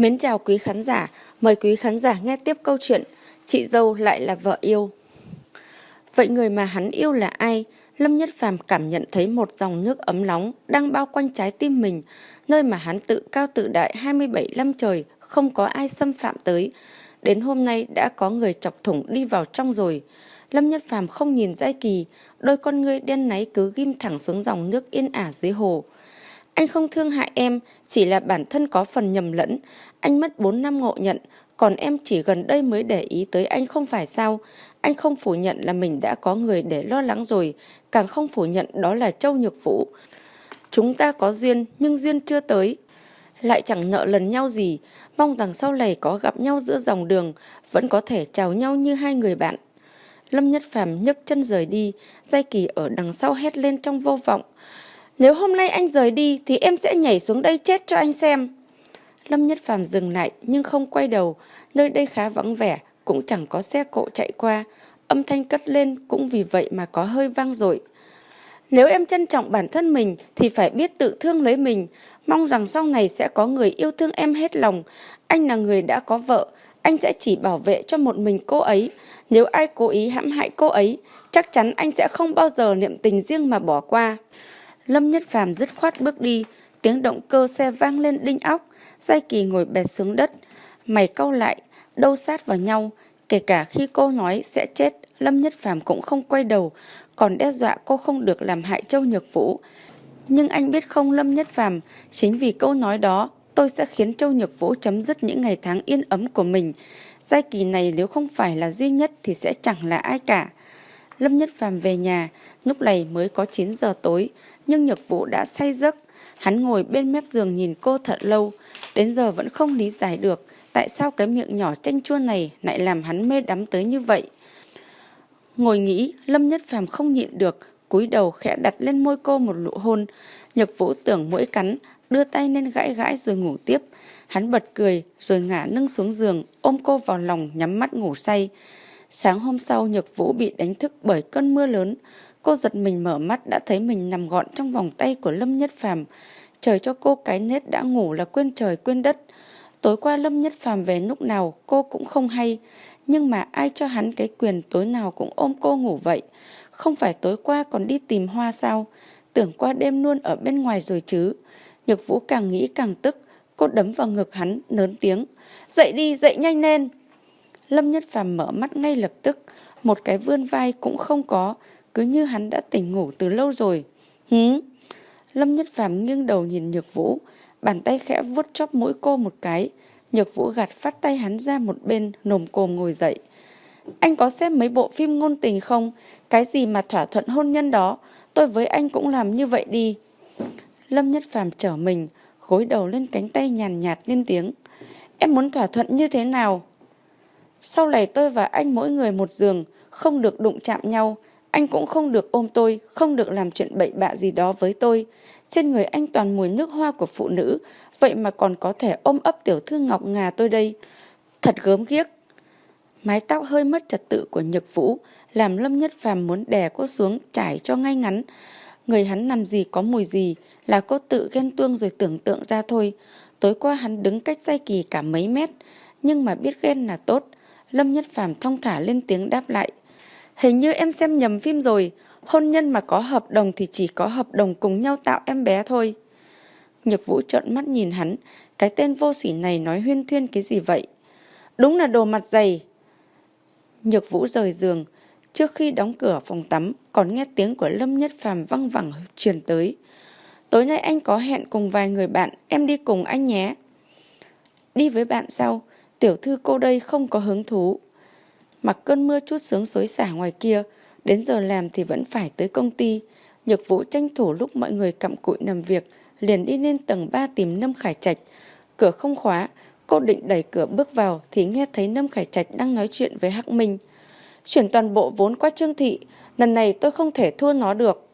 Mến chào quý khán giả, mời quý khán giả nghe tiếp câu chuyện Chị dâu lại là vợ yêu. Vậy người mà hắn yêu là ai? Lâm Nhất Phàm cảm nhận thấy một dòng nước ấm nóng đang bao quanh trái tim mình, nơi mà hắn tự cao tự đại 27 năm trời, không có ai xâm phạm tới. Đến hôm nay đã có người chọc thủng đi vào trong rồi. Lâm Nhất Phàm không nhìn Giai Kỳ, đôi con ngươi đen náy cứ ghim thẳng xuống dòng nước yên ả dưới hồ. Anh không thương hại em, chỉ là bản thân có phần nhầm lẫn. Anh mất 4 năm ngộ nhận, còn em chỉ gần đây mới để ý tới anh không phải sao. Anh không phủ nhận là mình đã có người để lo lắng rồi, càng không phủ nhận đó là Châu Nhược Vũ. Chúng ta có duyên, nhưng duyên chưa tới. Lại chẳng nợ lần nhau gì, mong rằng sau này có gặp nhau giữa dòng đường, vẫn có thể chào nhau như hai người bạn. Lâm Nhất Phàm nhấc chân rời đi, Giai Kỳ ở đằng sau hét lên trong vô vọng. Nếu hôm nay anh rời đi thì em sẽ nhảy xuống đây chết cho anh xem. Lâm Nhất Phàm dừng lại nhưng không quay đầu, nơi đây khá vắng vẻ, cũng chẳng có xe cộ chạy qua. Âm thanh cất lên cũng vì vậy mà có hơi vang dội. Nếu em trân trọng bản thân mình thì phải biết tự thương lấy mình, mong rằng sau này sẽ có người yêu thương em hết lòng. Anh là người đã có vợ, anh sẽ chỉ bảo vệ cho một mình cô ấy. Nếu ai cố ý hãm hại cô ấy, chắc chắn anh sẽ không bao giờ niệm tình riêng mà bỏ qua. Lâm Nhất Phàm dứt khoát bước đi, tiếng động cơ xe vang lên đinh óc, Giai Kỳ ngồi bệt xuống đất, mày cau lại, đâu sát vào nhau, kể cả khi cô nói sẽ chết, Lâm Nhất Phàm cũng không quay đầu, còn đe dọa cô không được làm hại Châu Nhược Vũ. Nhưng anh biết không Lâm Nhất Phàm, chính vì câu nói đó, tôi sẽ khiến Châu Nhược Vũ chấm dứt những ngày tháng yên ấm của mình. Giai kỳ này nếu không phải là duy nhất thì sẽ chẳng là ai cả. Lâm Nhất Phàm về nhà, lúc này mới có 9 giờ tối, nhưng Nhược Vũ đã say giấc. Hắn ngồi bên mép giường nhìn cô thật lâu, đến giờ vẫn không lý giải được tại sao cái miệng nhỏ chanh chua này lại làm hắn mê đắm tới như vậy. Ngồi nghĩ, Lâm Nhất Phàm không nhịn được, cúi đầu khẽ đặt lên môi cô một nụ hôn. Nhược Vũ tưởng mũi cắn, đưa tay lên gãi gãi rồi ngủ tiếp. Hắn bật cười rồi ngả nâng xuống giường, ôm cô vào lòng nhắm mắt ngủ say. Sáng hôm sau Nhược Vũ bị đánh thức bởi cơn mưa lớn. Cô giật mình mở mắt đã thấy mình nằm gọn trong vòng tay của Lâm Nhất Phàm. Trời cho cô cái nết đã ngủ là quên trời quên đất. Tối qua Lâm Nhất Phàm về lúc nào cô cũng không hay. Nhưng mà ai cho hắn cái quyền tối nào cũng ôm cô ngủ vậy? Không phải tối qua còn đi tìm hoa sao? Tưởng qua đêm luôn ở bên ngoài rồi chứ. Nhược Vũ càng nghĩ càng tức. Cô đấm vào ngực hắn, lớn tiếng. Dậy đi, dậy nhanh lên. Lâm Nhất Phàm mở mắt ngay lập tức. Một cái vươn vai cũng không có. Cứ như hắn đã tỉnh ngủ từ lâu rồi. Hứ? Lâm Nhất Phàm nghiêng đầu nhìn Nhược Vũ. Bàn tay khẽ vuốt chóp mũi cô một cái. Nhược Vũ gạt phát tay hắn ra một bên, nồm cồm ngồi dậy. Anh có xem mấy bộ phim ngôn tình không? Cái gì mà thỏa thuận hôn nhân đó, tôi với anh cũng làm như vậy đi. Lâm Nhất Phàm trở mình, gối đầu lên cánh tay nhàn nhạt lên tiếng. Em muốn thỏa thuận như thế nào? Sau này tôi và anh mỗi người một giường, không được đụng chạm nhau. Anh cũng không được ôm tôi, không được làm chuyện bậy bạ gì đó với tôi. Trên người anh toàn mùi nước hoa của phụ nữ, vậy mà còn có thể ôm ấp tiểu thư Ngọc Ngà tôi đây. Thật gớm ghiếc. Mái tóc hơi mất trật tự của Nhược Vũ, làm Lâm Nhất Phàm muốn đè cô xuống trải cho ngay ngắn. Người hắn làm gì có mùi gì là cô tự ghen tuông rồi tưởng tượng ra thôi. Tối qua hắn đứng cách dây kỳ cả mấy mét, nhưng mà biết ghen là tốt. Lâm Nhất Phàm thong thả lên tiếng đáp lại. Hình như em xem nhầm phim rồi, hôn nhân mà có hợp đồng thì chỉ có hợp đồng cùng nhau tạo em bé thôi. Nhược Vũ trợn mắt nhìn hắn, cái tên vô sỉ này nói huyên thuyên cái gì vậy? Đúng là đồ mặt dày. Nhược Vũ rời giường, trước khi đóng cửa phòng tắm còn nghe tiếng của Lâm Nhất Phàm văng vẳng truyền tới. Tối nay anh có hẹn cùng vài người bạn, em đi cùng anh nhé. Đi với bạn sao? Tiểu thư cô đây không có hứng thú. Mặc cơn mưa chút sướng xối xả ngoài kia, đến giờ làm thì vẫn phải tới công ty. Nhược vũ tranh thủ lúc mọi người cặm cụi nằm việc, liền đi lên tầng 3 tìm Nâm Khải Trạch. Cửa không khóa, cô định đẩy cửa bước vào thì nghe thấy Nâm Khải Trạch đang nói chuyện với Hắc Minh. Chuyển toàn bộ vốn qua Trương Thị, lần này tôi không thể thua nó được.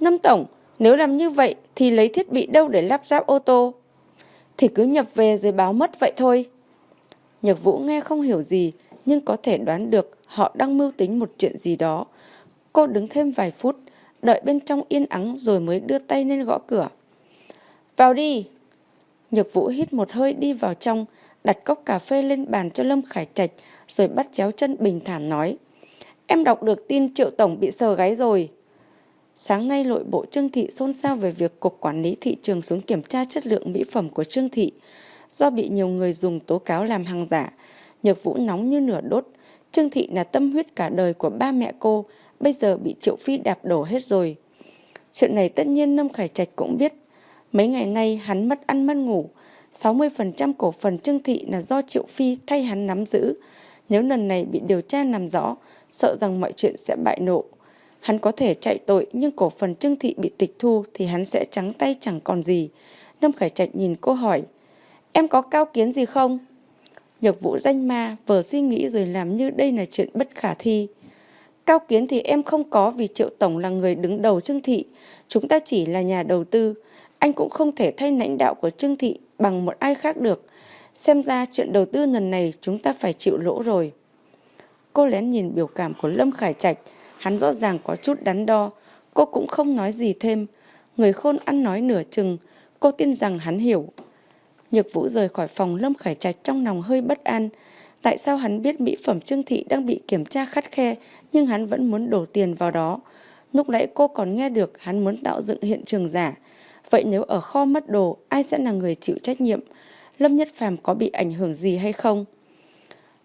Nâm Tổng, nếu làm như vậy thì lấy thiết bị đâu để lắp ráp ô tô? Thì cứ nhập về rồi báo mất vậy thôi. Nhược Vũ nghe không hiểu gì, nhưng có thể đoán được họ đang mưu tính một chuyện gì đó. Cô đứng thêm vài phút, đợi bên trong yên ắng rồi mới đưa tay lên gõ cửa. Vào đi! Nhược Vũ hít một hơi đi vào trong, đặt cốc cà phê lên bàn cho Lâm Khải Trạch, rồi bắt chéo chân bình thản nói. Em đọc được tin Triệu Tổng bị sờ gáy rồi. Sáng nay nội bộ Trương Thị xôn xao về việc Cục Quản lý Thị trường xuống kiểm tra chất lượng mỹ phẩm của Trương Thị. Do bị nhiều người dùng tố cáo làm hàng giả, Nhược Vũ nóng như nửa đốt. Trương Thị là tâm huyết cả đời của ba mẹ cô, bây giờ bị Triệu Phi đạp đổ hết rồi. Chuyện này tất nhiên Lâm Khải Trạch cũng biết. Mấy ngày nay hắn mất ăn mất ngủ. 60% cổ phần Trương Thị là do Triệu Phi thay hắn nắm giữ. Nếu lần này bị điều tra làm rõ, sợ rằng mọi chuyện sẽ bại nộ. Hắn có thể chạy tội nhưng cổ phần Trương Thị bị tịch thu thì hắn sẽ trắng tay chẳng còn gì. Lâm Khải Trạch nhìn cô hỏi, em có cao kiến gì không? Nhược vũ danh ma, vờ suy nghĩ rồi làm như đây là chuyện bất khả thi. Cao kiến thì em không có vì Triệu Tổng là người đứng đầu Trương Thị. Chúng ta chỉ là nhà đầu tư. Anh cũng không thể thay lãnh đạo của Trương Thị bằng một ai khác được. Xem ra chuyện đầu tư lần này chúng ta phải chịu lỗ rồi. Cô lén nhìn biểu cảm của Lâm Khải Trạch. Hắn rõ ràng có chút đắn đo. Cô cũng không nói gì thêm. Người khôn ăn nói nửa chừng. Cô tin rằng hắn hiểu. Nhược Vũ rời khỏi phòng Lâm Khải Trạch trong lòng hơi bất an. Tại sao hắn biết mỹ phẩm Trương Thị đang bị kiểm tra khắt khe nhưng hắn vẫn muốn đổ tiền vào đó? Lúc nãy cô còn nghe được hắn muốn tạo dựng hiện trường giả. Vậy nếu ở kho mất đồ, ai sẽ là người chịu trách nhiệm? Lâm Nhất Phàm có bị ảnh hưởng gì hay không?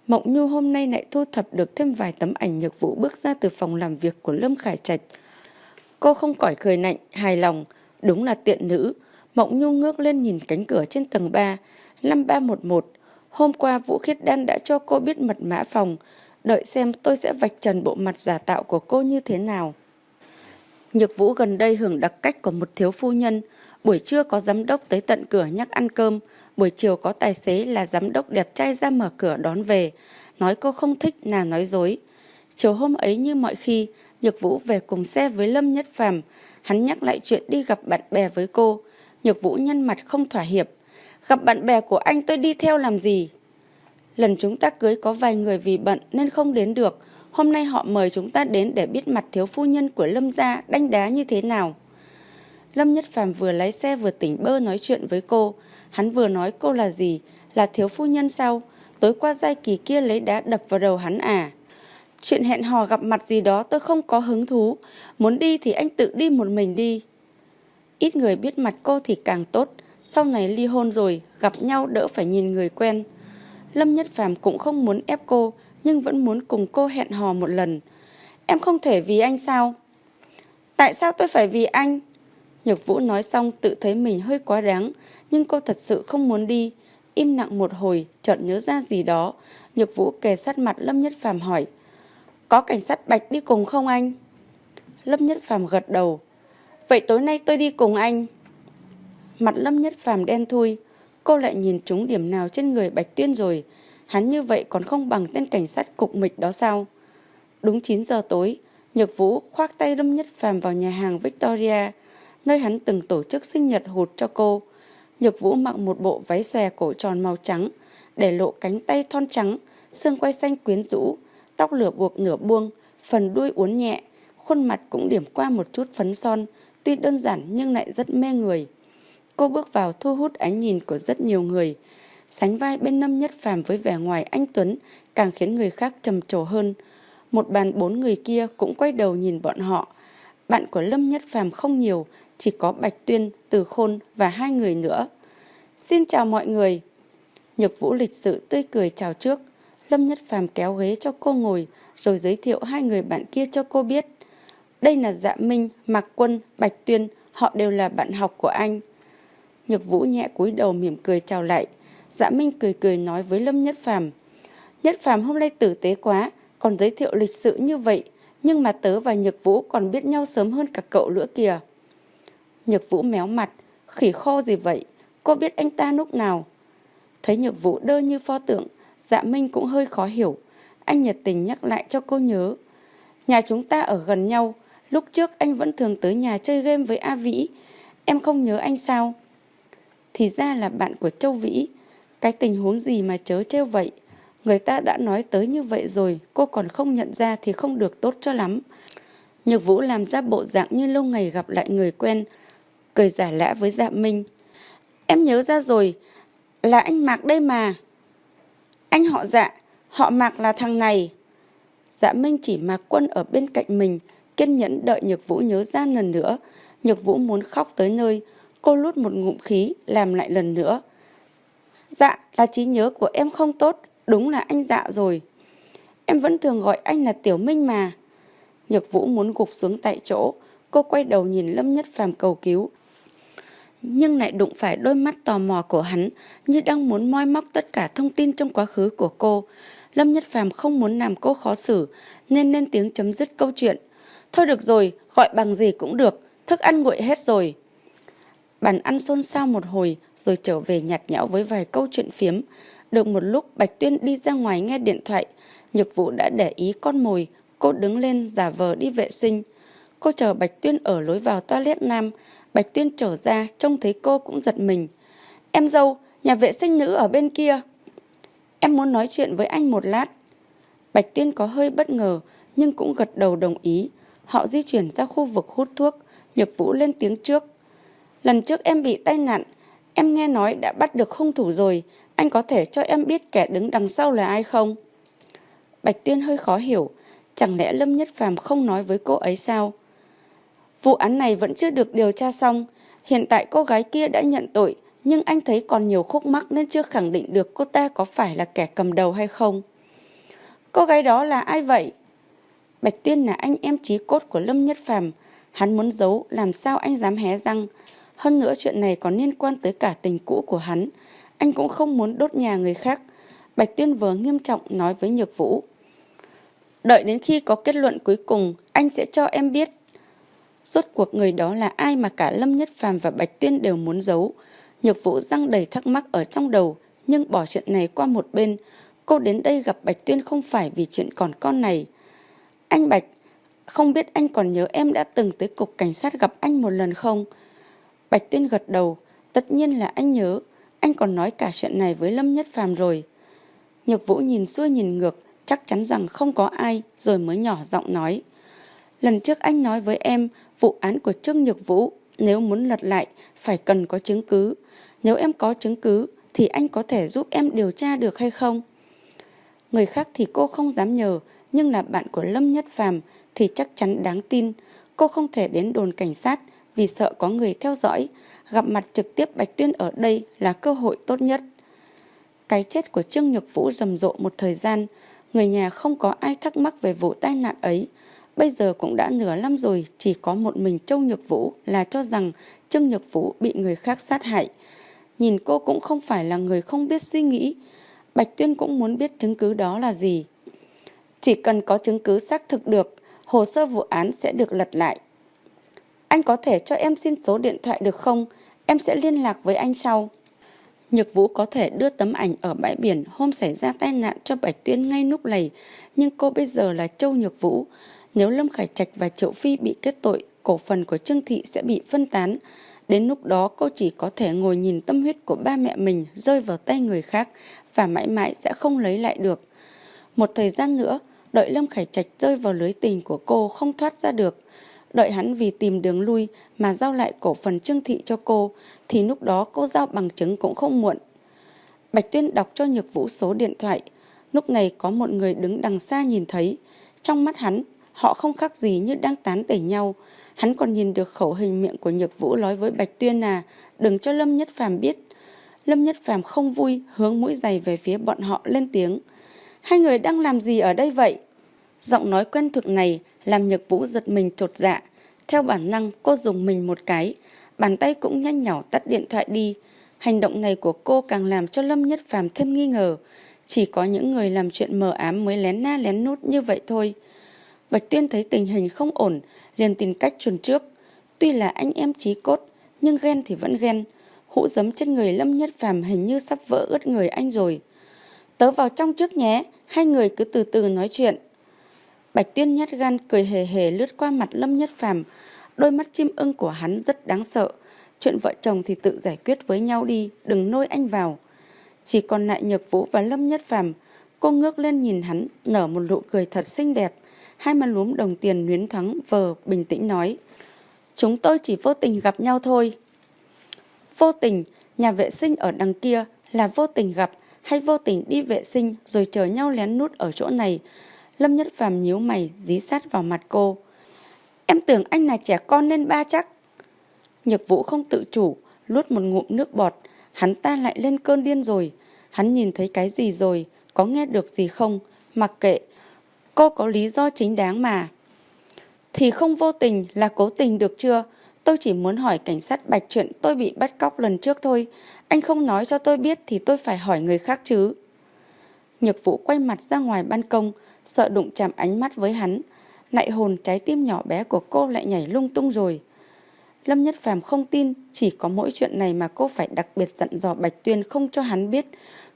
Mộng Nhu hôm nay lại thu thập được thêm vài tấm ảnh nhược vũ bước ra từ phòng làm việc của Lâm Khải Trạch. Cô không cỏi cười nạnh, hài lòng, đúng là tiện nữ. Mộng nhung ngước lên nhìn cánh cửa trên tầng 3, 5311. Hôm qua Vũ Khiết Đan đã cho cô biết mật mã phòng, đợi xem tôi sẽ vạch trần bộ mặt giả tạo của cô như thế nào. Nhược Vũ gần đây hưởng đặc cách của một thiếu phu nhân, buổi trưa có giám đốc tới tận cửa nhắc ăn cơm, buổi chiều có tài xế là giám đốc đẹp trai ra mở cửa đón về, nói cô không thích là nói dối. Chiều hôm ấy như mọi khi, Nhược Vũ về cùng xe với Lâm Nhất Phàm, hắn nhắc lại chuyện đi gặp bạn bè với cô. Nhược Vũ nhăn mặt không thỏa hiệp. Gặp bạn bè của anh tôi đi theo làm gì? Lần chúng ta cưới có vài người vì bận nên không đến được. Hôm nay họ mời chúng ta đến để biết mặt thiếu phu nhân của Lâm gia đánh đá như thế nào. Lâm Nhất Phàm vừa lái xe vừa tỉnh bơ nói chuyện với cô. Hắn vừa nói cô là gì? Là thiếu phu nhân sao? Tối qua giai kỳ kia lấy đá đập vào đầu hắn à? Chuyện hẹn hò gặp mặt gì đó tôi không có hứng thú. Muốn đi thì anh tự đi một mình đi. Ít người biết mặt cô thì càng tốt. Sau này ly hôn rồi, gặp nhau đỡ phải nhìn người quen. Lâm Nhất Phàm cũng không muốn ép cô, nhưng vẫn muốn cùng cô hẹn hò một lần. Em không thể vì anh sao? Tại sao tôi phải vì anh? Nhược Vũ nói xong tự thấy mình hơi quá đáng, nhưng cô thật sự không muốn đi. Im lặng một hồi, chợt nhớ ra gì đó. Nhược Vũ kề sát mặt Lâm Nhất Phàm hỏi. Có cảnh sát Bạch đi cùng không anh? Lâm Nhất Phàm gật đầu. Vậy tối nay tôi đi cùng anh. Mặt Lâm Nhất Phàm đen thui. Cô lại nhìn trúng điểm nào trên người Bạch Tuyên rồi. Hắn như vậy còn không bằng tên cảnh sát cục mịch đó sao? Đúng 9 giờ tối, Nhược Vũ khoác tay Lâm Nhất Phàm vào nhà hàng Victoria, nơi hắn từng tổ chức sinh nhật hụt cho cô. Nhược Vũ mặc một bộ váy xòe cổ tròn màu trắng, để lộ cánh tay thon trắng, xương quay xanh quyến rũ, tóc lửa buộc nửa buông, phần đuôi uốn nhẹ, khuôn mặt cũng điểm qua một chút phấn son, tuy đơn giản nhưng lại rất mê người. Cô bước vào thu hút ánh nhìn của rất nhiều người. Sánh vai bên Lâm Nhất Phàm với vẻ ngoài anh Tuấn càng khiến người khác trầm trồ hơn. Một bàn bốn người kia cũng quay đầu nhìn bọn họ. Bạn của Lâm Nhất Phàm không nhiều, chỉ có Bạch Tuyên, Từ Khôn và hai người nữa. Xin chào mọi người. Nhược Vũ lịch sự tươi cười chào trước. Lâm Nhất Phàm kéo ghế cho cô ngồi, rồi giới thiệu hai người bạn kia cho cô biết. Đây là Dạ Minh, Mạc Quân, Bạch Tuyên, họ đều là bạn học của anh. Nhược Vũ nhẹ cúi đầu mỉm cười chào lại. Dạ Minh cười cười nói với Lâm Nhất Phàm Nhất Phàm hôm nay tử tế quá, còn giới thiệu lịch sự như vậy, nhưng mà tớ và Nhược Vũ còn biết nhau sớm hơn cả cậu nữa kìa. Nhược Vũ méo mặt, khỉ khô gì vậy, cô biết anh ta lúc nào? Thấy Nhược Vũ đơ như pho tượng, dạ Minh cũng hơi khó hiểu. Anh nhiệt tình nhắc lại cho cô nhớ. Nhà chúng ta ở gần nhau, lúc trước anh vẫn thường tới nhà chơi game với A Vĩ. Em không nhớ anh sao? Thì ra là bạn của Châu Vĩ. Cái tình huống gì mà chớ trêu vậy? Người ta đã nói tới như vậy rồi, cô còn không nhận ra thì không được tốt cho lắm. Nhược Vũ làm ra bộ dạng như lâu ngày gặp lại người quen, cười giả lã với Dạ Minh. Em nhớ ra rồi, là anh Mạc đây mà. Anh họ dạ, họ Mạc là thằng này. Dạ Minh chỉ Mạc Quân ở bên cạnh mình, kiên nhẫn đợi Nhược Vũ nhớ ra lần nữa. Nhược Vũ muốn khóc tới nơi, cô lút một ngụm khí, làm lại lần nữa. Dạ, là trí nhớ của em không tốt, đúng là anh dạ rồi. Em vẫn thường gọi anh là Tiểu Minh mà. Nhược Vũ muốn gục xuống tại chỗ, cô quay đầu nhìn Lâm Nhất Phàm cầu cứu. Nhưng lại đụng phải đôi mắt tò mò của hắn như đang muốn moi móc tất cả thông tin trong quá khứ của cô. Lâm Nhất Phàm không muốn làm cô khó xử nên lên tiếng chấm dứt câu chuyện. Thôi được rồi, gọi bằng gì cũng được, thức ăn nguội hết rồi. Bàn ăn xôn xao một hồi rồi trở về nhạt nhẽo với vài câu chuyện phiếm. Được một lúc Bạch Tuyên đi ra ngoài nghe điện thoại, Nhược Vũ đã để ý con mồi, cô đứng lên giả vờ đi vệ sinh. Cô chờ Bạch Tuyên ở lối vào toilet nam, Bạch Tuyên trở ra trông thấy cô cũng giật mình. Em dâu, nhà vệ sinh nữ ở bên kia. Em muốn nói chuyện với anh một lát. Bạch Tuyên có hơi bất ngờ nhưng cũng gật đầu đồng ý. Họ di chuyển ra khu vực hút thuốc, Nhược Vũ lên tiếng trước. Lần trước em bị tai nạn, em nghe nói đã bắt được hung thủ rồi, anh có thể cho em biết kẻ đứng đằng sau là ai không? Bạch Tuyên hơi khó hiểu, chẳng lẽ Lâm Nhất Phàm không nói với cô ấy sao? Vụ án này vẫn chưa được điều tra xong, hiện tại cô gái kia đã nhận tội, nhưng anh thấy còn nhiều khúc mắc nên chưa khẳng định được cô ta có phải là kẻ cầm đầu hay không. Cô gái đó là ai vậy? Bạch Tuyên là anh em chí cốt của Lâm Nhất Phàm, hắn muốn giấu làm sao anh dám hé răng. Hơn nữa chuyện này còn liên quan tới cả tình cũ của hắn, anh cũng không muốn đốt nhà người khác. Bạch Tuyên vừa nghiêm trọng nói với Nhược Vũ. Đợi đến khi có kết luận cuối cùng, anh sẽ cho em biết. Rốt cuộc người đó là ai mà cả Lâm Nhất Phàm và Bạch Tuyên đều muốn giấu. Nhược Vũ răng đầy thắc mắc ở trong đầu, nhưng bỏ chuyện này qua một bên. Cô đến đây gặp Bạch Tuyên không phải vì chuyện còn con này. Anh Bạch, không biết anh còn nhớ em đã từng tới cục cảnh sát gặp anh một lần không? Bạch Tuyên gật đầu, tất nhiên là anh nhớ, anh còn nói cả chuyện này với Lâm Nhất Phàm rồi. Nhược Vũ nhìn xuôi nhìn ngược, chắc chắn rằng không có ai, rồi mới nhỏ giọng nói. Lần trước anh nói với em, vụ án của Trương Nhược Vũ, nếu muốn lật lại, phải cần có chứng cứ. Nếu em có chứng cứ, thì anh có thể giúp em điều tra được hay không? Người khác thì cô không dám nhờ, nhưng là bạn của Lâm Nhất Phàm thì chắc chắn đáng tin. Cô không thể đến đồn cảnh sát vì sợ có người theo dõi. Gặp mặt trực tiếp Bạch Tuyên ở đây là cơ hội tốt nhất. Cái chết của Trương Nhược Vũ rầm rộ một thời gian, người nhà không có ai thắc mắc về vụ tai nạn ấy. Bây giờ cũng đã nửa năm rồi, chỉ có một mình Châu Nhược Vũ là cho rằng Trương Nhược Vũ bị người khác sát hại. Nhìn cô cũng không phải là người không biết suy nghĩ. Bạch Tuyên cũng muốn biết chứng cứ đó là gì. Chỉ cần có chứng cứ xác thực được, hồ sơ vụ án sẽ được lật lại. Anh có thể cho em xin số điện thoại được không? Em sẽ liên lạc với anh sau. Nhược Vũ có thể đưa tấm ảnh ở bãi biển hôm xảy ra tai nạn cho Bạch Tuyên ngay lúc này, nhưng cô bây giờ là Châu Nhược Vũ. Nếu Lâm Khải Trạch và Triệu Phi bị kết tội, cổ phần của Trương Thị sẽ bị phân tán. Đến lúc đó cô chỉ có thể ngồi nhìn tâm huyết của ba mẹ mình rơi vào tay người khác và mãi mãi sẽ không lấy lại được. Một thời gian nữa, đợi Lâm Khải Trạch rơi vào lưới tình của cô không thoát ra được. Đợi hắn vì tìm đường lui mà giao lại cổ phần Trương Thị cho cô, thì lúc đó cô giao bằng chứng cũng không muộn. Bạch Tuyên đọc cho Nhược Vũ số điện thoại. Lúc này có một người đứng đằng xa nhìn thấy. Trong mắt hắn, họ không khác gì như đang tán tẩy nhau. Hắn còn nhìn được khẩu hình miệng của Nhược Vũ nói với Bạch Tuyên à, đừng cho Lâm Nhất Phàm biết. Lâm Nhất Phàm không vui, hướng mũi giày về phía bọn họ lên tiếng. Hai người đang làm gì ở đây vậy? Giọng nói quen thuộc này làm Nhược Vũ giật mình trột dạ. Theo bản năng, cô dùng mình một cái, bàn tay cũng nhanh nhỏ tắt điện thoại đi. Hành động này của cô càng làm cho Lâm Nhất Phàm thêm nghi ngờ. Chỉ có những người làm chuyện mờ ám mới lén na lén nút như vậy thôi. Bạch Tuyên thấy tình hình không ổn, liền tìm cách chuồn trước. Tuy là anh em chí cốt, nhưng ghen thì vẫn ghen. Hũ giấm trên người Lâm Nhất Phàm hình như sắp vỡ ướt người anh rồi. Tớ vào trong trước nhé, hai người cứ từ từ nói chuyện. Bạch Tuyên nhát gan cười hề hề lướt qua mặt Lâm Nhất Phàm, đôi mắt chim ưng của hắn rất đáng sợ. Chuyện vợ chồng thì tự giải quyết với nhau đi, đừng nôi anh vào. Chỉ còn lại Nhược Vũ và Lâm Nhất Phàm, cô ngước lên nhìn hắn, nở một nụ cười thật xinh đẹp, hai má lúm đồng tiền luyến thoáng vờ bình tĩnh nói: "Chúng tôi chỉ vô tình gặp nhau thôi." Vô tình nhà vệ sinh ở đằng kia là vô tình gặp hay vô tình đi vệ sinh rồi chờ nhau lén nút ở chỗ này. Lâm Nhất Phàm nhíu mày dí sát vào mặt cô. Em tưởng anh là trẻ con nên ba chắc. Nhược Vũ không tự chủ, luốt một ngụm nước bọt, hắn ta lại lên cơn điên rồi. Hắn nhìn thấy cái gì rồi, có nghe được gì không, mặc kệ. Cô có lý do chính đáng mà. Thì không vô tình là cố tình được chưa? Tôi chỉ muốn hỏi cảnh sát Bạch chuyện tôi bị bắt cóc lần trước thôi. Anh không nói cho tôi biết thì tôi phải hỏi người khác chứ. Nhược Vũ quay mặt ra ngoài ban công, sợ đụng chạm ánh mắt với hắn. Nại hồn trái tim nhỏ bé của cô lại nhảy lung tung rồi. Lâm Nhất Phàm không tin, chỉ có mỗi chuyện này mà cô phải đặc biệt dặn dò Bạch Tuyên không cho hắn biết,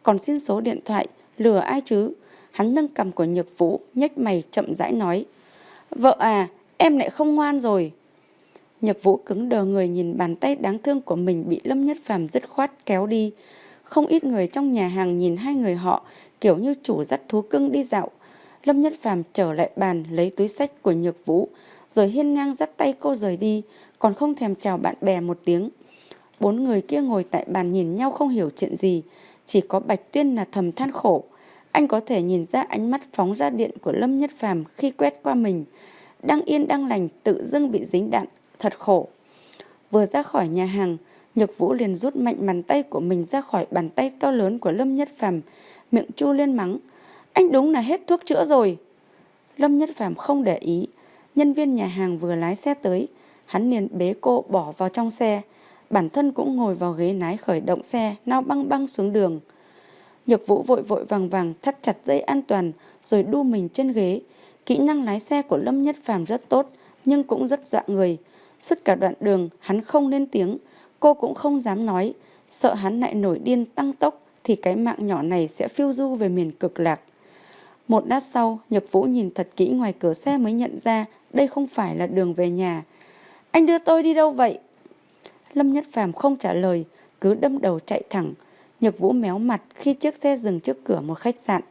còn xin số điện thoại, lừa ai chứ? Hắn nâng cầm của Nhược Vũ, nhếch mày chậm rãi nói. Vợ à, em lại không ngoan rồi. Nhược Vũ cứng đờ người nhìn bàn tay đáng thương của mình bị Lâm Nhất Phàm dứt khoát kéo đi. Không ít người trong nhà hàng nhìn hai người họ kiểu như chủ dắt thú cưng đi dạo. Lâm Nhất Phàm trở lại bàn lấy túi sách của Nhược Vũ, rồi hiên ngang dắt tay cô rời đi, còn không thèm chào bạn bè một tiếng. Bốn người kia ngồi tại bàn nhìn nhau không hiểu chuyện gì, chỉ có Bạch Tuyên là thầm than khổ. Anh có thể nhìn ra ánh mắt phóng ra điện của Lâm Nhất Phàm khi quét qua mình. Đang yên đang lành tự dưng bị dính đạn, thật khổ. Vừa ra khỏi nhà hàng, Nhược Vũ liền rút mạnh bàn tay của mình ra khỏi bàn tay to lớn của Lâm Nhất Phàm, miệng chu lên mắng. Anh đúng là hết thuốc chữa rồi. Lâm Nhất Phàm không để ý, nhân viên nhà hàng vừa lái xe tới, hắn liền bế cô bỏ vào trong xe. Bản thân cũng ngồi vào ghế lái khởi động xe, nao băng băng xuống đường. Nhược Vũ vội vội vàng vàng thắt chặt dây an toàn rồi đu mình trên ghế. Kỹ năng lái xe của Lâm Nhất Phàm rất tốt nhưng cũng rất dọa người. Suốt cả đoạn đường hắn không lên tiếng, cô cũng không dám nói, sợ hắn lại nổi điên tăng tốc thì cái mạng nhỏ này sẽ phiêu du về miền cực lạc. Một lát sau, Nhược Vũ nhìn thật kỹ ngoài cửa xe mới nhận ra đây không phải là đường về nhà. Anh đưa tôi đi đâu vậy? Lâm Nhất Phàm không trả lời, cứ đâm đầu chạy thẳng. Nhược Vũ méo mặt khi chiếc xe dừng trước cửa một khách sạn.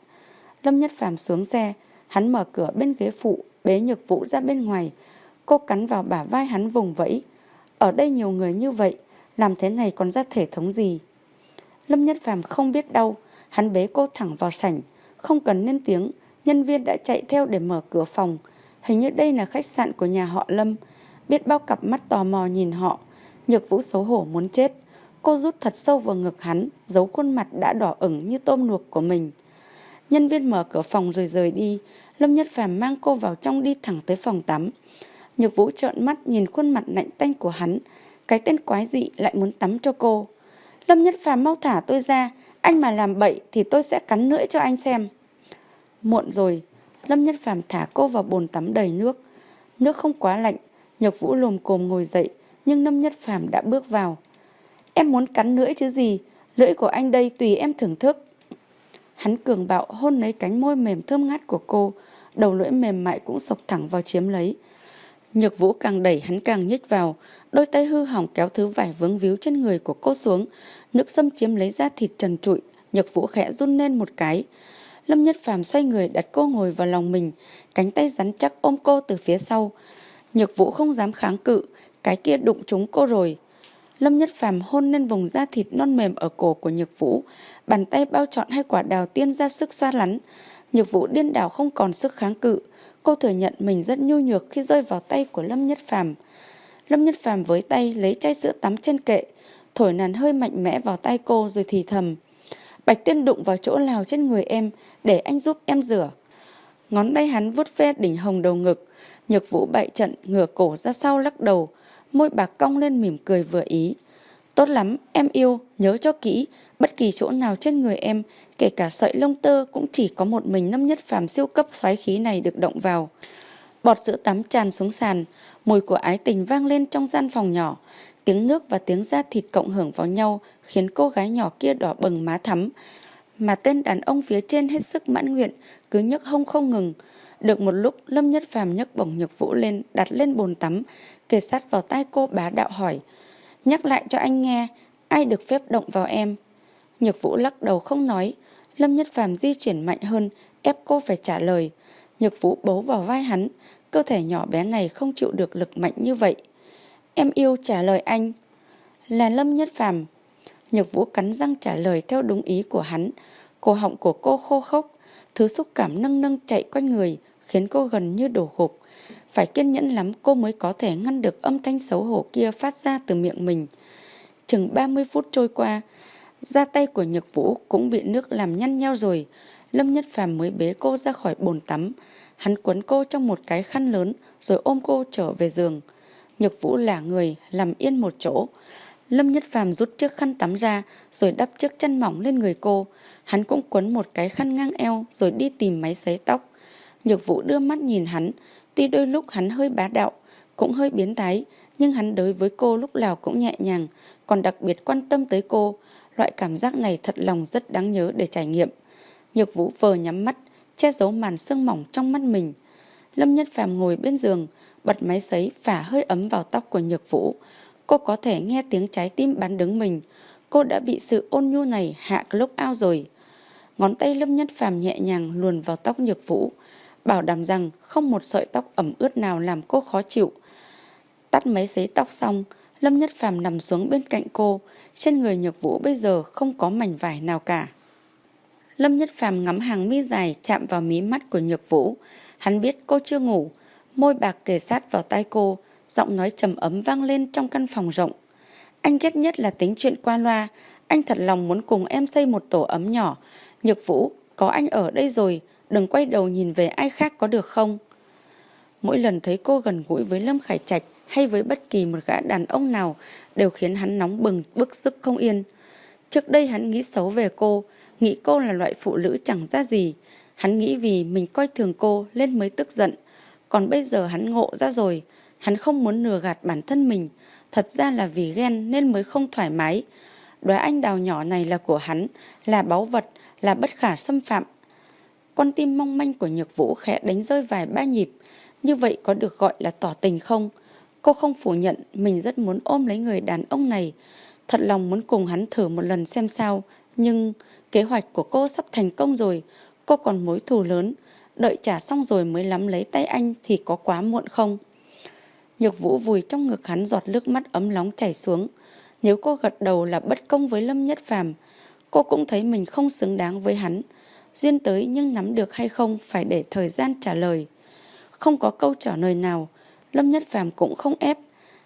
Lâm Nhất Phàm xuống xe, hắn mở cửa bên ghế phụ, bế Nhược Vũ ra bên ngoài. Cô cắn vào bả vai hắn vùng vẫy. Ở đây nhiều người như vậy, làm thế này còn ra thể thống gì? Lâm Nhất Phàm không biết đâu, hắn bế cô thẳng vào sảnh, không cần lên tiếng, nhân viên đã chạy theo để mở cửa phòng. Hình như đây là khách sạn của nhà họ Lâm. Biết bao cặp mắt tò mò nhìn họ, Nhược Vũ xấu hổ muốn chết. Cô rút thật sâu vào ngực hắn, giấu khuôn mặt đã đỏ ửng như tôm luộc của mình. Nhân viên mở cửa phòng rồi rời đi, Lâm Nhất Phàm mang cô vào trong đi thẳng tới phòng tắm. Nhược Vũ trợn mắt nhìn khuôn mặt lạnh tanh của hắn, cái tên quái dị lại muốn tắm cho cô. Lâm Nhất Phàm mau thả tôi ra, anh mà làm bậy thì tôi sẽ cắn lưỡi cho anh xem. Muộn rồi, Lâm Nhất Phàm thả cô vào bồn tắm đầy nước. Nước không quá lạnh, Nhược Vũ lồm cồm ngồi dậy, nhưng Lâm Nhất Phàm đã bước vào. Em muốn cắn lưỡi chứ gì, lưỡi của anh đây tùy em thưởng thức. Hắn cường bạo hôn lấy cánh môi mềm thơm ngát của cô, đầu lưỡi mềm mại cũng sộc thẳng vào chiếm lấy. Nhược Vũ càng đẩy hắn càng nhích vào, đôi tay hư hỏng kéo thứ vải vướng víu trên người của cô xuống, nước xâm chiếm lấy da thịt trần trụi, Nhược Vũ khẽ run lên một cái. Lâm Nhất Phàm xoay người đặt cô ngồi vào lòng mình, cánh tay rắn chắc ôm cô từ phía sau. Nhược Vũ không dám kháng cự, cái kia đụng trúng cô rồi. Lâm Nhất Phàm hôn lên vùng da thịt non mềm ở cổ của Nhược Vũ, bàn tay bao trọn hai quả đào tiên ra sức xoa lắn. Nhược Vũ điên đảo không còn sức kháng cự, cô thừa nhận mình rất nhu nhược khi rơi vào tay của Lâm Nhất Phàm. Lâm Nhất Phàm với tay lấy chai sữa tắm trên kệ, thổi nàn hơi mạnh mẽ vào tay cô rồi thì thầm. Bạch Tuyên đụng vào chỗ lào trên người em để anh giúp em rửa. Ngón tay hắn vuốt ve đỉnh hồng đầu ngực, Nhược Vũ bại trận ngửa cổ ra sau lắc đầu, môi bạc cong lên mỉm cười vừa ý. Tốt lắm, em yêu, nhớ cho kỹ, bất kỳ chỗ nào trên người em, kể cả sợi lông tơ cũng chỉ có một mình năm nhất phàm siêu cấp xoáy khí này được động vào. Bọt sữa tắm tràn xuống sàn, mùi của ái tình vang lên trong gian phòng nhỏ. Tiếng nước và tiếng da thịt cộng hưởng vào nhau khiến cô gái nhỏ kia đỏ bừng má thắm. Mà tên đàn ông phía trên hết sức mãn nguyện, cứ nhấc hông không ngừng. Được một lúc, Lâm Nhất Phàm nhấc bổng nhược vũ lên, đặt lên bồn tắm, kề sát vào tai cô bá đạo hỏi. Nhắc lại cho anh nghe, ai được phép động vào em? Nhược vũ lắc đầu không nói. Lâm Nhất Phàm di chuyển mạnh hơn, ép cô phải trả lời. Nhược vũ bấu vào vai hắn, cơ thể nhỏ bé này không chịu được lực mạnh như vậy. Em yêu trả lời anh. Là Lâm Nhất Phàm Nhược Vũ cắn răng trả lời theo đúng ý của hắn. Cổ họng của cô khô khốc, thứ xúc cảm nâng nâng chạy quanh người, khiến cô gần như đổ gục. Phải kiên nhẫn lắm cô mới có thể ngăn được âm thanh xấu hổ kia phát ra từ miệng mình. Chừng 30 phút trôi qua, da tay của Nhược Vũ cũng bị nước làm nhăn nhau rồi. Lâm Nhất Phàm mới bế cô ra khỏi bồn tắm. Hắn quấn cô trong một cái khăn lớn rồi ôm cô trở về giường. Nhược Vũ là người làm yên một chỗ. Lâm Nhất Phàm rút chiếc khăn tắm ra rồi đắp chiếc chăn mỏng lên người cô. Hắn cũng quấn một cái khăn ngang eo rồi đi tìm máy sấy tóc. Nhược Vũ đưa mắt nhìn hắn, tuy đôi lúc hắn hơi bá đạo, cũng hơi biến thái, nhưng hắn đối với cô lúc nào cũng nhẹ nhàng, còn đặc biệt quan tâm tới cô. Loại cảm giác này thật lòng rất đáng nhớ để trải nghiệm. Nhược Vũ vờ nhắm mắt, che giấu màn sương mỏng trong mắt mình. Lâm Nhất Phàm ngồi bên giường, bật máy sấy phả hơi ấm vào tóc của Nhược Vũ. Cô có thể nghe tiếng trái tim bắn đứng mình. Cô đã bị sự ôn nhu này hạ lúc ao rồi. Ngón tay Lâm Nhất Phàm nhẹ nhàng luồn vào tóc Nhược Vũ, bảo đảm rằng không một sợi tóc ẩm ướt nào làm cô khó chịu. Tắt máy sấy tóc xong, Lâm Nhất Phàm nằm xuống bên cạnh cô, trên người Nhược Vũ bây giờ không có mảnh vải nào cả. Lâm Nhất Phàm ngắm hàng mi dài chạm vào mí mắt của Nhược Vũ. Hắn biết cô chưa ngủ, môi bạc kề sát vào tai cô, giọng nói trầm ấm vang lên trong căn phòng rộng. Anh ghét nhất là tính chuyện qua loa, anh thật lòng muốn cùng em xây một tổ ấm nhỏ. Nhược Vũ, có anh ở đây rồi, đừng quay đầu nhìn về ai khác có được không? Mỗi lần thấy cô gần gũi với Lâm Khải Trạch hay với bất kỳ một gã đàn ông nào đều khiến hắn nóng bừng, bức sức không yên. Trước đây hắn nghĩ xấu về cô, nghĩ cô là loại phụ nữ chẳng ra gì. Hắn nghĩ vì mình coi thường cô nên mới tức giận. Còn bây giờ hắn ngộ ra rồi, hắn không muốn nừa gạt bản thân mình. Thật ra là vì ghen nên mới không thoải mái. Đóa anh đào nhỏ này là của hắn, là báu vật, là bất khả xâm phạm. Con tim mong manh của Nhược Vũ khẽ đánh rơi vài ba nhịp. Như vậy có được gọi là tỏ tình không? Cô không phủ nhận mình rất muốn ôm lấy người đàn ông này. Thật lòng muốn cùng hắn thử một lần xem sao. Nhưng kế hoạch của cô sắp thành công rồi. Cô còn mối thù lớn. Đợi trả xong rồi mới lắm lấy tay anh thì có quá muộn không? Nhược vũ vùi trong ngực hắn giọt nước mắt ấm nóng chảy xuống. Nếu cô gật đầu là bất công với Lâm Nhất Phàm, cô cũng thấy mình không xứng đáng với hắn. Duyên tới nhưng nắm được hay không phải để thời gian trả lời. Không có câu trả lời nào, Lâm Nhất Phàm cũng không ép.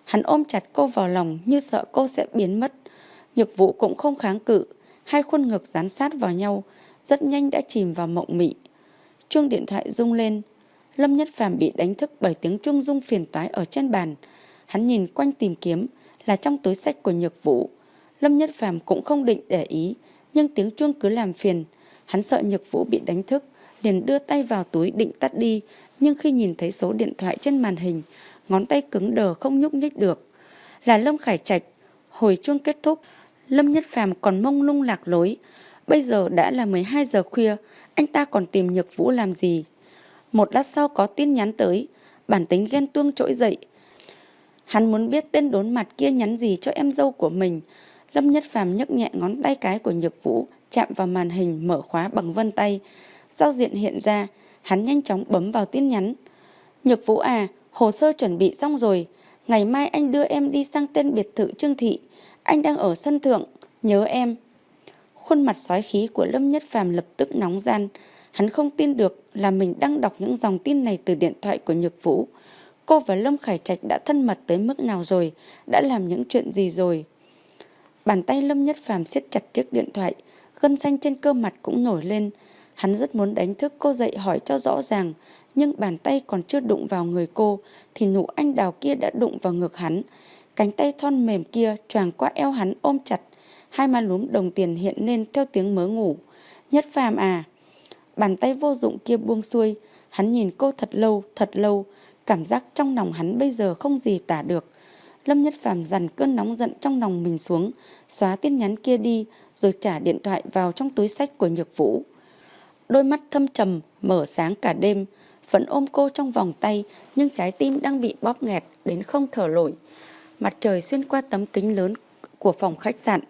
Hắn ôm chặt cô vào lòng như sợ cô sẽ biến mất. Nhược vụ cũng không kháng cự, hai khuôn ngực dán sát vào nhau, rất nhanh đã chìm vào mộng mị. Chuông điện thoại rung lên, Lâm Nhất Phàm bị đánh thức bởi tiếng chuông rung phiền toái ở trên bàn. Hắn nhìn quanh tìm kiếm, là trong túi sách của Nhược Vũ. Lâm Nhất Phàm cũng không định để ý, nhưng tiếng chuông cứ làm phiền. Hắn sợ Nhược Vũ bị đánh thức, liền đưa tay vào túi định tắt đi, nhưng khi nhìn thấy số điện thoại trên màn hình, ngón tay cứng đờ không nhúc nhích được. Là Lâm Khải Trạch, hồi chuông kết thúc, Lâm Nhất Phàm còn mông lung lạc lối. Bây giờ đã là 12 giờ khuya, anh ta còn tìm Nhược Vũ làm gì? Một lát sau có tin nhắn tới, bản tính ghen tuông trỗi dậy. Hắn muốn biết tên đốn mặt kia nhắn gì cho em dâu của mình. Lâm Nhất Phàm nhấc nhẹ ngón tay cái của Nhược Vũ, chạm vào màn hình mở khóa bằng vân tay. Giao diện hiện ra, hắn nhanh chóng bấm vào tin nhắn. Nhược Vũ à, hồ sơ chuẩn bị xong rồi. Ngày mai anh đưa em đi sang tên biệt thự Trương Thị. Anh đang ở sân thượng, nhớ em. Khuôn mặt xoái khí của Lâm Nhất Phàm lập tức nóng gian. Hắn không tin được là mình đang đọc những dòng tin này từ điện thoại của Nhược Vũ. Cô và Lâm Khải Trạch đã thân mật tới mức nào rồi, đã làm những chuyện gì rồi. Bàn tay Lâm Nhất Phàm siết chặt chiếc điện thoại, gân xanh trên cơ mặt cũng nổi lên. Hắn rất muốn đánh thức cô dậy hỏi cho rõ ràng, nhưng bàn tay còn chưa đụng vào người cô, thì nụ anh đào kia đã đụng vào ngực hắn. Cánh tay thon mềm kia choàng qua eo hắn ôm chặt, hai má lúm đồng tiền hiện lên theo tiếng mớ ngủ. Nhất phàm à! Bàn tay vô dụng kia buông xuôi, hắn nhìn cô thật lâu, thật lâu, cảm giác trong lòng hắn bây giờ không gì tả được. Lâm Nhất Phàm dằn cơn nóng giận trong lòng mình xuống, xóa tin nhắn kia đi, rồi trả điện thoại vào trong túi sách của Nhược Vũ. Đôi mắt thâm trầm, mở sáng cả đêm, vẫn ôm cô trong vòng tay, nhưng trái tim đang bị bóp nghẹt đến không thở nổi. Mặt trời xuyên qua tấm kính lớn của phòng khách sạn,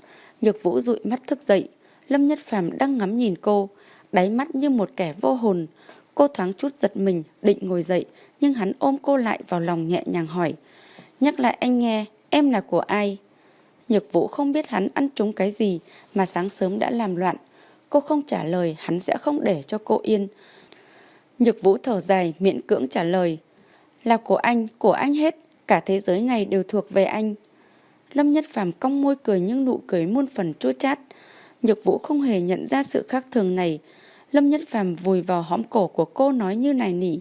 Nhược Vũ dụi mắt thức dậy. Lâm Nhất Phàm đang ngắm nhìn cô, đáy mắt như một kẻ vô hồn. Cô thoáng chút giật mình, định ngồi dậy, nhưng hắn ôm cô lại vào lòng nhẹ nhàng hỏi. Nhắc lại anh nghe, em là của ai? Nhược Vũ không biết hắn ăn trúng cái gì mà sáng sớm đã làm loạn. Cô không trả lời, hắn sẽ không để cho cô yên. Nhược Vũ thở dài, miệng cưỡng trả lời. Là của anh, của anh hết, cả thế giới này đều thuộc về anh. Lâm Nhất Phàm cong môi cười nhưng nụ cười muôn phần chua chát. Nhược Vũ không hề nhận ra sự khác thường này. Lâm Nhất Phàm vùi vào hõm cổ của cô nói như này nỉ.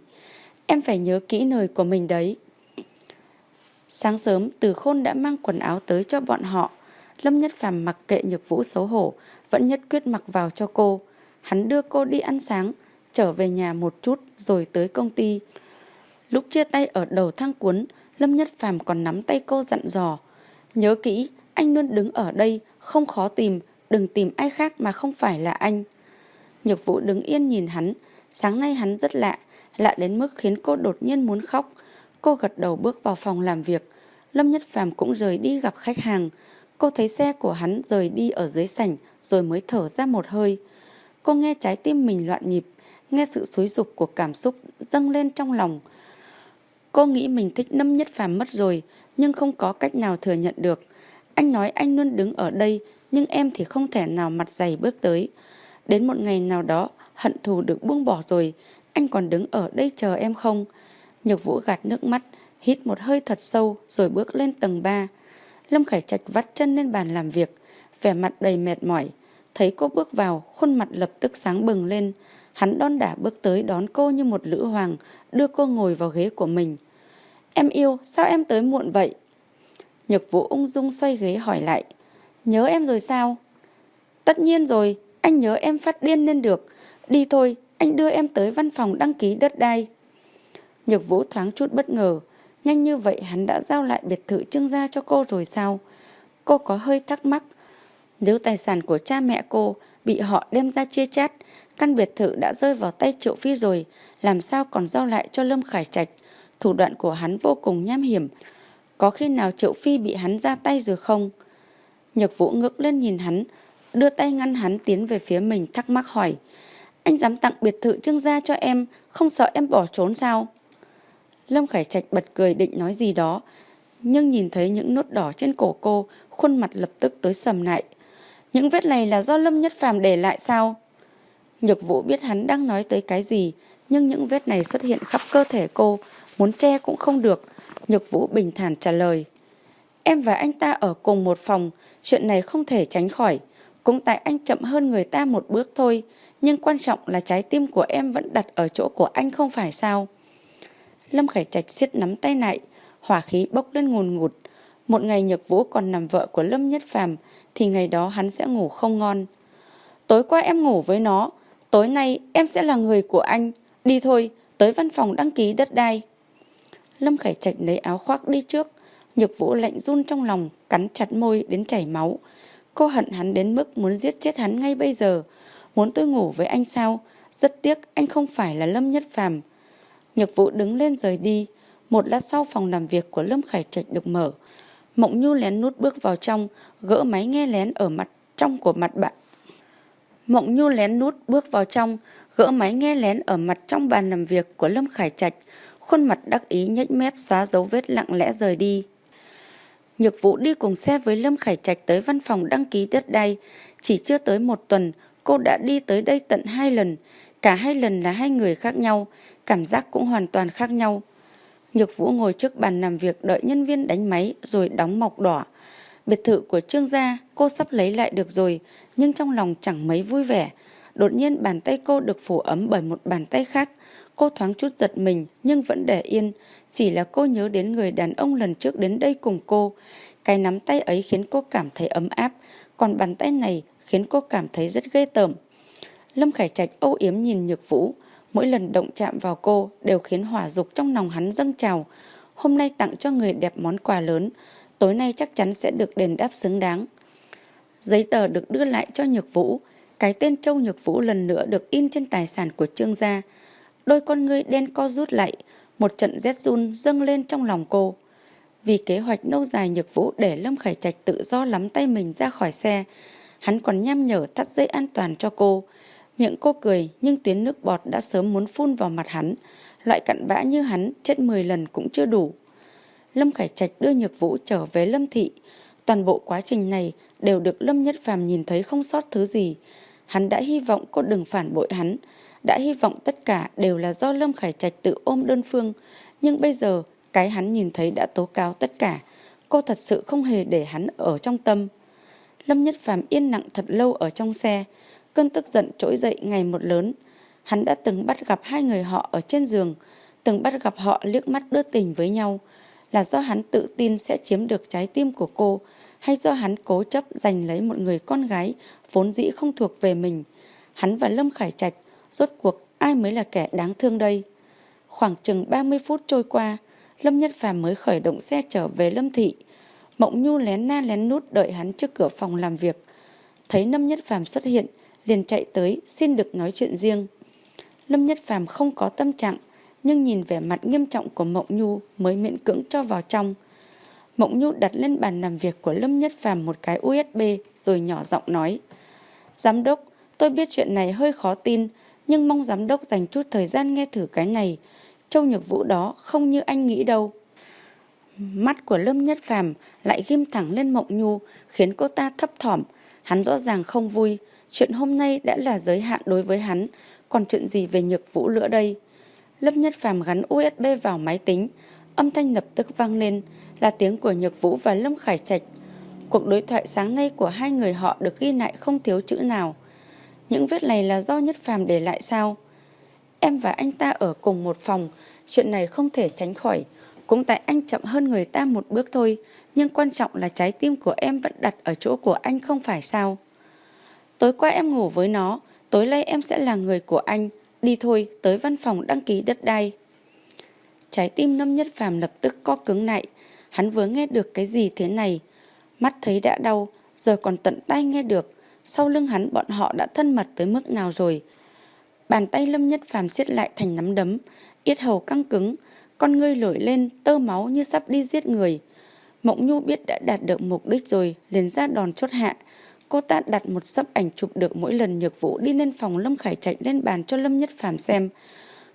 Em phải nhớ kỹ lời của mình đấy. Sáng sớm, Từ Khôn đã mang quần áo tới cho bọn họ. Lâm Nhất Phàm mặc kệ Nhược Vũ xấu hổ, vẫn nhất quyết mặc vào cho cô. Hắn đưa cô đi ăn sáng, trở về nhà một chút rồi tới công ty. Lúc chia tay ở đầu thang cuốn, Lâm Nhất Phàm còn nắm tay cô dặn dò. Nhớ kỹ, anh luôn đứng ở đây, không khó tìm, đừng tìm ai khác mà không phải là anh. Nhược Vũ đứng yên nhìn hắn, sáng nay hắn rất lạ, lạ đến mức khiến cô đột nhiên muốn khóc. Cô gật đầu bước vào phòng làm việc. Lâm Nhất Phàm cũng rời đi gặp khách hàng. Cô thấy xe của hắn rời đi ở dưới sảnh rồi mới thở ra một hơi. Cô nghe trái tim mình loạn nhịp, nghe sự xối dục của cảm xúc dâng lên trong lòng. Cô nghĩ mình thích Lâm Nhất Phàm mất rồi, nhưng không có cách nào thừa nhận được. Anh nói anh luôn đứng ở đây, nhưng em thì không thể nào mặt dày bước tới. Đến một ngày nào đó, hận thù được buông bỏ rồi, anh còn đứng ở đây chờ em không? Nhược Vũ gạt nước mắt, hít một hơi thật sâu rồi bước lên tầng 3. Lâm Khải Trạch vắt chân lên bàn làm việc, vẻ mặt đầy mệt mỏi. Thấy cô bước vào, khuôn mặt lập tức sáng bừng lên. Hắn đon đả bước tới đón cô như một lữ hoàng, đưa cô ngồi vào ghế của mình. Em yêu, sao em tới muộn vậy? Nhược Vũ ung dung xoay ghế hỏi lại. Nhớ em rồi sao? Tất nhiên rồi, anh nhớ em phát điên nên được. Đi thôi, anh đưa em tới văn phòng đăng ký đất đai. Nhược Vũ thoáng chút bất ngờ. Nhanh như vậy hắn đã giao lại biệt thự trưng gia cho cô rồi sao? Cô có hơi thắc mắc. Nếu tài sản của cha mẹ cô bị họ đem ra chia chát, căn biệt thự đã rơi vào tay Triệu Phi rồi, làm sao còn giao lại cho Lâm Khải Trạch? Thủ đoạn của hắn vô cùng nham hiểm. Có khi nào Triệu Phi bị hắn ra tay rồi không? Nhược Vũ ngước lên nhìn hắn, đưa tay ngăn hắn tiến về phía mình thắc mắc hỏi. Anh dám tặng biệt thự trưng gia cho em, không sợ em bỏ trốn sao? Lâm Khải Trạch bật cười định nói gì đó, nhưng nhìn thấy những nốt đỏ trên cổ cô, khuôn mặt lập tức tối sầm lại. Những vết này là do Lâm Nhất Phàm để lại sao? Nhược Vũ biết hắn đang nói tới cái gì, nhưng những vết này xuất hiện khắp cơ thể cô, muốn che cũng không được. Nhược Vũ bình thản trả lời. Em và anh ta ở cùng một phòng, chuyện này không thể tránh khỏi. Cũng tại anh chậm hơn người ta một bước thôi, nhưng quan trọng là trái tim của em vẫn đặt ở chỗ của anh không phải sao? Lâm Khải Trạch siết nắm tay lại, hỏa khí bốc lên ngùn ngụt. Một ngày Nhược Vũ còn nằm vợ của Lâm Nhất Phàm thì ngày đó hắn sẽ ngủ không ngon. Tối qua em ngủ với nó, tối nay em sẽ là người của anh. Đi thôi, tới văn phòng đăng ký đất đai. Lâm Khải Trạch lấy áo khoác đi trước. Nhược Vũ lạnh run trong lòng, cắn chặt môi đến chảy máu. Cô hận hắn đến mức muốn giết chết hắn ngay bây giờ. Muốn tôi ngủ với anh sao? Rất tiếc anh không phải là Lâm Nhất Phàm. Nhược Vũ đứng lên rời đi. Một lát sau phòng làm việc của Lâm Khải Trạch được mở. Mộng Nhu lén nút bước vào trong, gỡ máy nghe lén ở mặt trong của mặt bạn. Mộng Nhu lén nút bước vào trong, gỡ máy nghe lén ở mặt trong bàn làm việc của Lâm Khải Trạch, khuôn mặt đắc ý nhếch mép xóa dấu vết lặng lẽ rời đi. Nhược Vũ đi cùng xe với Lâm Khải Trạch tới văn phòng đăng ký đất đai, chỉ chưa tới một tuần, cô đã đi tới đây tận hai lần, cả hai lần là hai người khác nhau, cảm giác cũng hoàn toàn khác nhau. Nhược Vũ ngồi trước bàn làm việc đợi nhân viên đánh máy rồi đóng mọc đỏ. Biệt thự của Trương gia cô sắp lấy lại được rồi, nhưng trong lòng chẳng mấy vui vẻ. Đột nhiên bàn tay cô được phủ ấm bởi một bàn tay khác. Cô thoáng chút giật mình nhưng vẫn để yên. Chỉ là cô nhớ đến người đàn ông lần trước đến đây cùng cô. Cái nắm tay ấy khiến cô cảm thấy ấm áp, còn bàn tay này khiến cô cảm thấy rất ghê tởm. Lâm Khải Trạch âu yếm nhìn Nhược Vũ, mỗi lần động chạm vào cô đều khiến hỏa dục trong lòng hắn dâng trào. Hôm nay tặng cho người đẹp món quà lớn, tối nay chắc chắn sẽ được đền đáp xứng đáng. Giấy tờ được đưa lại cho Nhược Vũ, cái tên Châu Nhược Vũ lần nữa được in trên tài sản của Trương gia. Đôi con ngươi đen co rút lại, một trận rét run dâng lên trong lòng cô. Vì kế hoạch lâu dài Nhược Vũ để Lâm Khải Trạch tự do lắm tay mình ra khỏi xe, hắn còn nhăm nhở thắt dây an toàn cho cô. Miệng cô cười nhưng tuyến nước bọt đã sớm muốn phun vào mặt hắn. Loại cặn bã như hắn chết 10 lần cũng chưa đủ. Lâm Khải Trạch đưa Nhược Vũ trở về Lâm Thị. Toàn bộ quá trình này đều được Lâm Nhất Phàm nhìn thấy không sót thứ gì. Hắn đã hy vọng cô đừng phản bội hắn, đã hy vọng tất cả đều là do Lâm Khải Trạch tự ôm đơn phương, nhưng bây giờ cái hắn nhìn thấy đã tố cáo tất cả. Cô thật sự không hề để hắn ở trong tâm. Lâm Nhất Phàm yên lặng thật lâu ở trong xe, cơn tức giận trỗi dậy ngày một lớn. Hắn đã từng bắt gặp hai người họ ở trên giường, từng bắt gặp họ liếc mắt đưa tình với nhau, là do hắn tự tin sẽ chiếm được trái tim của cô, hay do hắn cố chấp giành lấy một người con gái vốn dĩ không thuộc về mình. Hắn và Lâm Khải Trạch, rốt cuộc ai mới là kẻ đáng thương đây? Khoảng chừng 30 phút trôi qua, Lâm Nhất Phàm mới khởi động xe trở về Lâm Thị. Mộng Nhu lén na lén nút đợi hắn trước cửa phòng làm việc. Thấy Lâm Nhất Phàm xuất hiện, liền chạy tới xin được nói chuyện riêng. Lâm Nhất Phàm không có tâm trạng, nhưng nhìn vẻ mặt nghiêm trọng của Mộng Nhu mới miễn cưỡng cho vào trong. Mộng Nhu đặt lên bàn làm việc của Lâm Nhất Phàm một cái USB rồi nhỏ giọng nói. Giám đốc, tôi biết chuyện này hơi khó tin, nhưng mong giám đốc dành chút thời gian nghe thử cái này. Châu Nhược Vũ đó không như anh nghĩ đâu. Mắt của Lâm Nhất Phàm lại ghim thẳng lên Mộng Nhu, khiến cô ta thấp thỏm. Hắn rõ ràng không vui, chuyện hôm nay đã là giới hạn đối với hắn, còn chuyện gì về Nhược Vũ nữa đây? Lâm Nhất Phàm gắn USB vào máy tính, âm thanh lập tức vang lên, là tiếng của Nhược Vũ và Lâm Khải Trạch. Cuộc đối thoại sáng nay của hai người họ được ghi lại không thiếu chữ nào. Những vết này là do Nhất Phàm để lại sao? Em và anh ta ở cùng một phòng, chuyện này không thể tránh khỏi. Cũng tại anh chậm hơn người ta một bước thôi, nhưng quan trọng là trái tim của em vẫn đặt ở chỗ của anh không phải sao? Tối qua em ngủ với nó, tối nay em sẽ là người của anh. Đi thôi, tới văn phòng đăng ký đất đai. Trái tim Lâm Nhất Phàm lập tức co cứng lại. Hắn vừa nghe được cái gì thế này. Mắt thấy đã đau, giờ còn tận tay nghe được. Sau lưng hắn bọn họ đã thân mật tới mức nào rồi. Bàn tay Lâm Nhất Phàm siết lại thành nắm đấm, yết hầu căng cứng, con ngươi nổi lên, tơ máu như sắp đi giết người. Mộng Nhu biết đã đạt được mục đích rồi, liền ra đòn chốt hạ. Cô ta đặt một sấp ảnh chụp được mỗi lần nhược vũ đi lên phòng Lâm Khải Trạch lên bàn cho Lâm Nhất Phàm xem.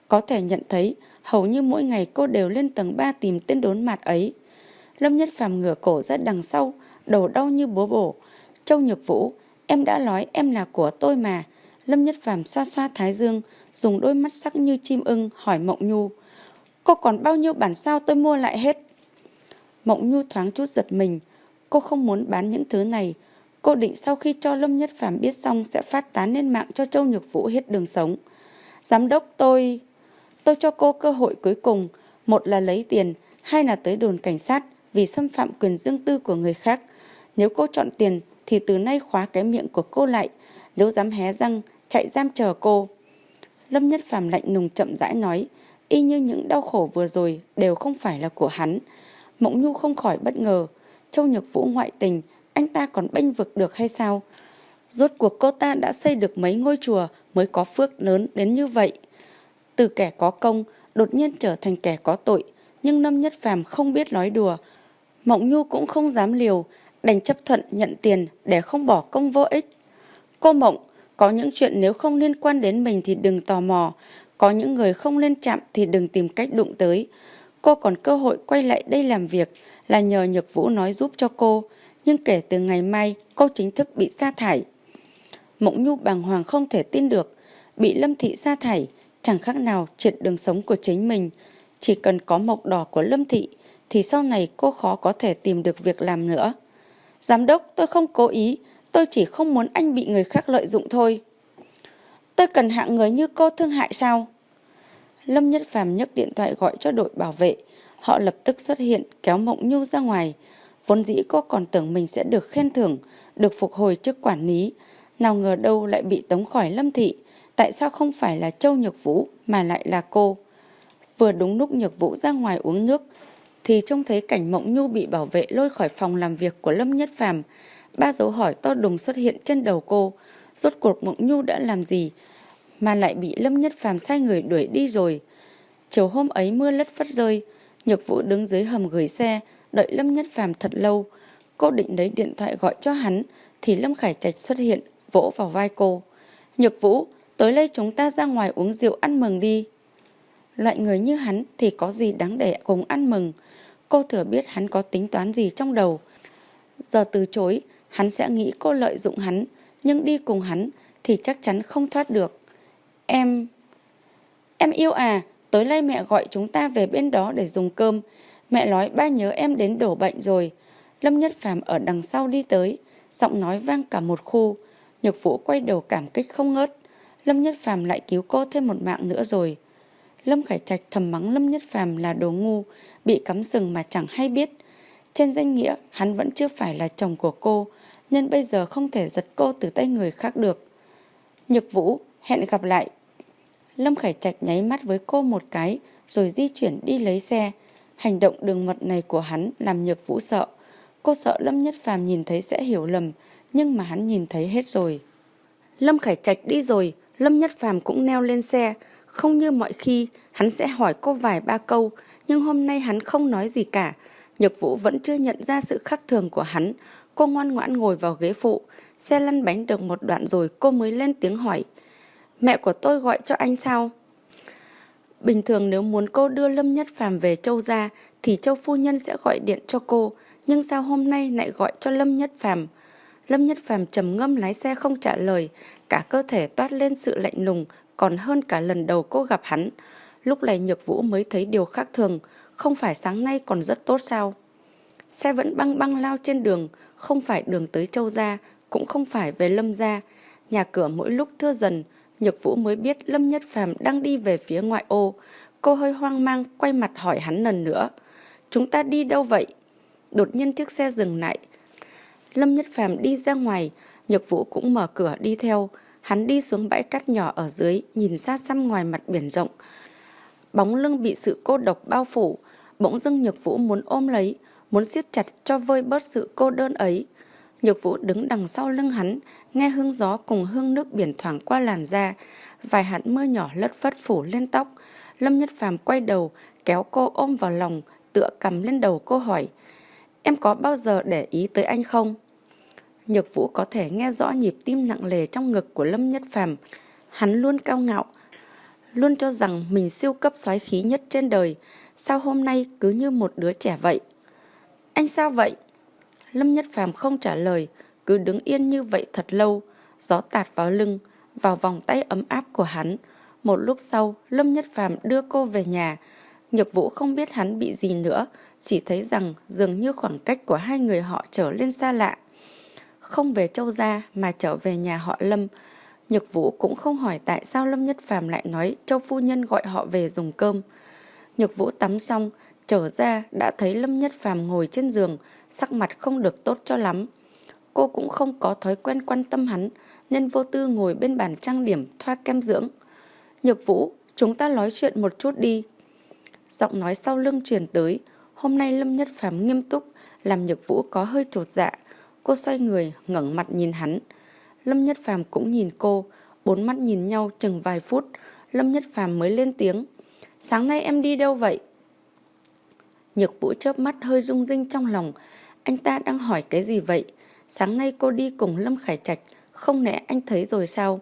Có thể nhận thấy, hầu như mỗi ngày cô đều lên tầng 3 tìm tên đốn mặt ấy. Lâm Nhất Phàm ngửa cổ ra đằng sau, đầu đau như búa bổ. Châu Nhược Vũ, em đã nói em là của tôi mà. Lâm Nhất Phàm xoa xoa thái dương, dùng đôi mắt sắc như chim ưng hỏi Mộng Nhu. Cô còn bao nhiêu bản sao tôi mua lại hết? Mộng Nhu thoáng chút giật mình. Cô không muốn bán những thứ này. Cô định sau khi cho Lâm Nhất Phàm biết xong sẽ phát tán lên mạng cho Châu Nhược Vũ hết đường sống. Giám đốc tôi... Tôi cho cô cơ hội cuối cùng. Một là lấy tiền, hai là tới đồn cảnh sát vì xâm phạm quyền riêng tư của người khác. Nếu cô chọn tiền thì từ nay khóa cái miệng của cô lại. Nếu dám hé răng, chạy giam chờ cô. Lâm Nhất Phàm lạnh nùng chậm rãi nói, y như những đau khổ vừa rồi đều không phải là của hắn. Mộng Nhu không khỏi bất ngờ, Châu Nhược Vũ ngoại tình, anh ta còn bênh vực được hay sao? Rốt cuộc cô ta đã xây được mấy ngôi chùa mới có phước lớn đến như vậy. Từ kẻ có công, đột nhiên trở thành kẻ có tội, nhưng Lâm Nhất Phàm không biết nói đùa. Mộng Nhu cũng không dám liều, đành chấp thuận nhận tiền để không bỏ công vô ích. Cô Mộng, có những chuyện nếu không liên quan đến mình thì đừng tò mò, có những người không lên chạm thì đừng tìm cách đụng tới. Cô còn cơ hội quay lại đây làm việc là nhờ Nhược Vũ nói giúp cho cô, nhưng kể từ ngày mai cô chính thức bị sa thải. Mộng Nhu bàng hoàng không thể tin được, bị Lâm Thị sa thải, chẳng khác nào triệt đường sống của chính mình. Chỉ cần có mộc đỏ của Lâm Thị thì sau này cô khó có thể tìm được việc làm nữa. Giám đốc, tôi không cố ý, tôi chỉ không muốn anh bị người khác lợi dụng thôi. Tôi cần hạng người như cô thương hại sao? Lâm Nhất Phàm nhấc điện thoại gọi cho đội bảo vệ. Họ lập tức xuất hiện kéo Mộng Nhu ra ngoài. Vốn dĩ cô còn tưởng mình sẽ được khen thưởng, được phục hồi chức quản lý. Nào ngờ đâu lại bị tống khỏi Lâm Thị. Tại sao không phải là Châu Nhược Vũ mà lại là cô? Vừa đúng lúc Nhược Vũ ra ngoài uống nước thì trông thấy cảnh Mộng Nhu bị bảo vệ lôi khỏi phòng làm việc của Lâm Nhất Phàm. Ba dấu hỏi to đùng xuất hiện trên đầu cô. Rốt cuộc Mộng Nhu đã làm gì mà lại bị Lâm Nhất Phàm sai người đuổi đi rồi. Chiều hôm ấy mưa lất phất rơi, Nhược Vũ đứng dưới hầm gửi xe, đợi Lâm Nhất Phàm thật lâu. Cô định lấy điện thoại gọi cho hắn, thì Lâm Khải Trạch xuất hiện, vỗ vào vai cô. Nhược Vũ, tối nay chúng ta ra ngoài uống rượu ăn mừng đi. Loại người như hắn thì có gì đáng để cùng ăn mừng. Cô thừa biết hắn có tính toán gì trong đầu. Giờ từ chối, hắn sẽ nghĩ cô lợi dụng hắn, nhưng đi cùng hắn thì chắc chắn không thoát được. Em... Em yêu à, tối nay mẹ gọi chúng ta về bên đó để dùng cơm. Mẹ nói ba nhớ em đến đổ bệnh rồi. Lâm Nhất Phàm ở đằng sau đi tới, giọng nói vang cả một khu. Nhược Vũ quay đầu cảm kích không ngớt. Lâm Nhất Phàm lại cứu cô thêm một mạng nữa rồi. Lâm Khải Trạch thầm mắng Lâm Nhất Phàm là đồ ngu, bị cắm sừng mà chẳng hay biết. Trên danh nghĩa, hắn vẫn chưa phải là chồng của cô, nên bây giờ không thể giật cô từ tay người khác được. Nhược Vũ, hẹn gặp lại. Lâm Khải Trạch nháy mắt với cô một cái, rồi di chuyển đi lấy xe. Hành động đường mật này của hắn làm Nhược Vũ sợ. Cô sợ Lâm Nhất Phàm nhìn thấy sẽ hiểu lầm, nhưng mà hắn nhìn thấy hết rồi. Lâm Khải Trạch đi rồi, Lâm Nhất Phàm cũng neo lên xe. Không như mọi khi, hắn sẽ hỏi cô vài ba câu, nhưng hôm nay hắn không nói gì cả. Nhược Vũ vẫn chưa nhận ra sự khác thường của hắn. Cô ngoan ngoãn ngồi vào ghế phụ. Xe lăn bánh được một đoạn rồi cô mới lên tiếng hỏi. Mẹ của tôi gọi cho anh sao? Bình thường nếu muốn cô đưa Lâm Nhất Phàm về Châu gia thì Châu phu nhân sẽ gọi điện cho cô, nhưng sao hôm nay lại gọi cho Lâm Nhất Phàm? Lâm Nhất Phàm trầm ngâm lái xe không trả lời, cả cơ thể toát lên sự lạnh lùng, còn hơn cả lần đầu cô gặp hắn. Lúc này Nhược Vũ mới thấy điều khác thường, không phải sáng nay còn rất tốt sao? Xe vẫn băng băng lao trên đường, không phải đường tới Châu Gia, cũng không phải về Lâm Gia. Nhà cửa mỗi lúc thưa dần, Nhược Vũ mới biết Lâm Nhất Phàm đang đi về phía ngoại ô. Cô hơi hoang mang quay mặt hỏi hắn lần nữa. Chúng ta đi đâu vậy? Đột nhiên chiếc xe dừng lại. Lâm Nhất Phàm đi ra ngoài, Nhược Vũ cũng mở cửa đi theo. Hắn đi xuống bãi cát nhỏ ở dưới, nhìn xa xăm ngoài mặt biển rộng. Bóng lưng bị sự cô độc bao phủ, bỗng dưng Nhược Vũ muốn ôm lấy, muốn siết chặt cho vơi bớt sự cô đơn ấy. Nhược Vũ đứng đằng sau lưng hắn, nghe hương gió cùng hương nước biển thoảng qua làn da, vài hạt mưa nhỏ lất phất phủ lên tóc. Lâm Nhất Phàm quay đầu, kéo cô ôm vào lòng, tựa cầm lên đầu cô hỏi, em có bao giờ để ý tới anh không? Nhược Vũ có thể nghe rõ nhịp tim nặng lề trong ngực của Lâm Nhất Phàm. Hắn luôn cao ngạo, luôn cho rằng mình siêu cấp xoáy khí nhất trên đời, sao hôm nay cứ như một đứa trẻ vậy? Anh sao vậy? Lâm Nhất Phàm không trả lời, cứ đứng yên như vậy thật lâu, gió tạt vào lưng, vào vòng tay ấm áp của hắn. Một lúc sau, Lâm Nhất Phàm đưa cô về nhà. Nhược Vũ không biết hắn bị gì nữa, chỉ thấy rằng dường như khoảng cách của hai người họ trở lên xa lạ. Không về Châu Gia mà trở về nhà họ Lâm, Nhược Vũ cũng không hỏi tại sao Lâm Nhất Phàm lại nói Châu Phu Nhân gọi họ về dùng cơm. Nhược Vũ tắm xong, trở ra đã thấy Lâm Nhất Phàm ngồi trên giường, sắc mặt không được tốt cho lắm. Cô cũng không có thói quen quan tâm hắn, nên vô tư ngồi bên bàn trang điểm thoa kem dưỡng. Nhược Vũ, chúng ta nói chuyện một chút đi. Giọng nói sau lưng truyền tới, hôm nay Lâm Nhất Phàm nghiêm túc, làm Nhược Vũ có hơi trột dạ. Cô xoay người, ngẩng mặt nhìn hắn. Lâm Nhất Phàm cũng nhìn cô, bốn mắt nhìn nhau chừng vài phút, Lâm Nhất Phàm mới lên tiếng. Sáng nay em đi đâu vậy? Nhược Vũ chớp mắt hơi rung rinh trong lòng. Anh ta đang hỏi cái gì vậy? Sáng nay cô đi cùng Lâm Khải Trạch, không lẽ anh thấy rồi sao?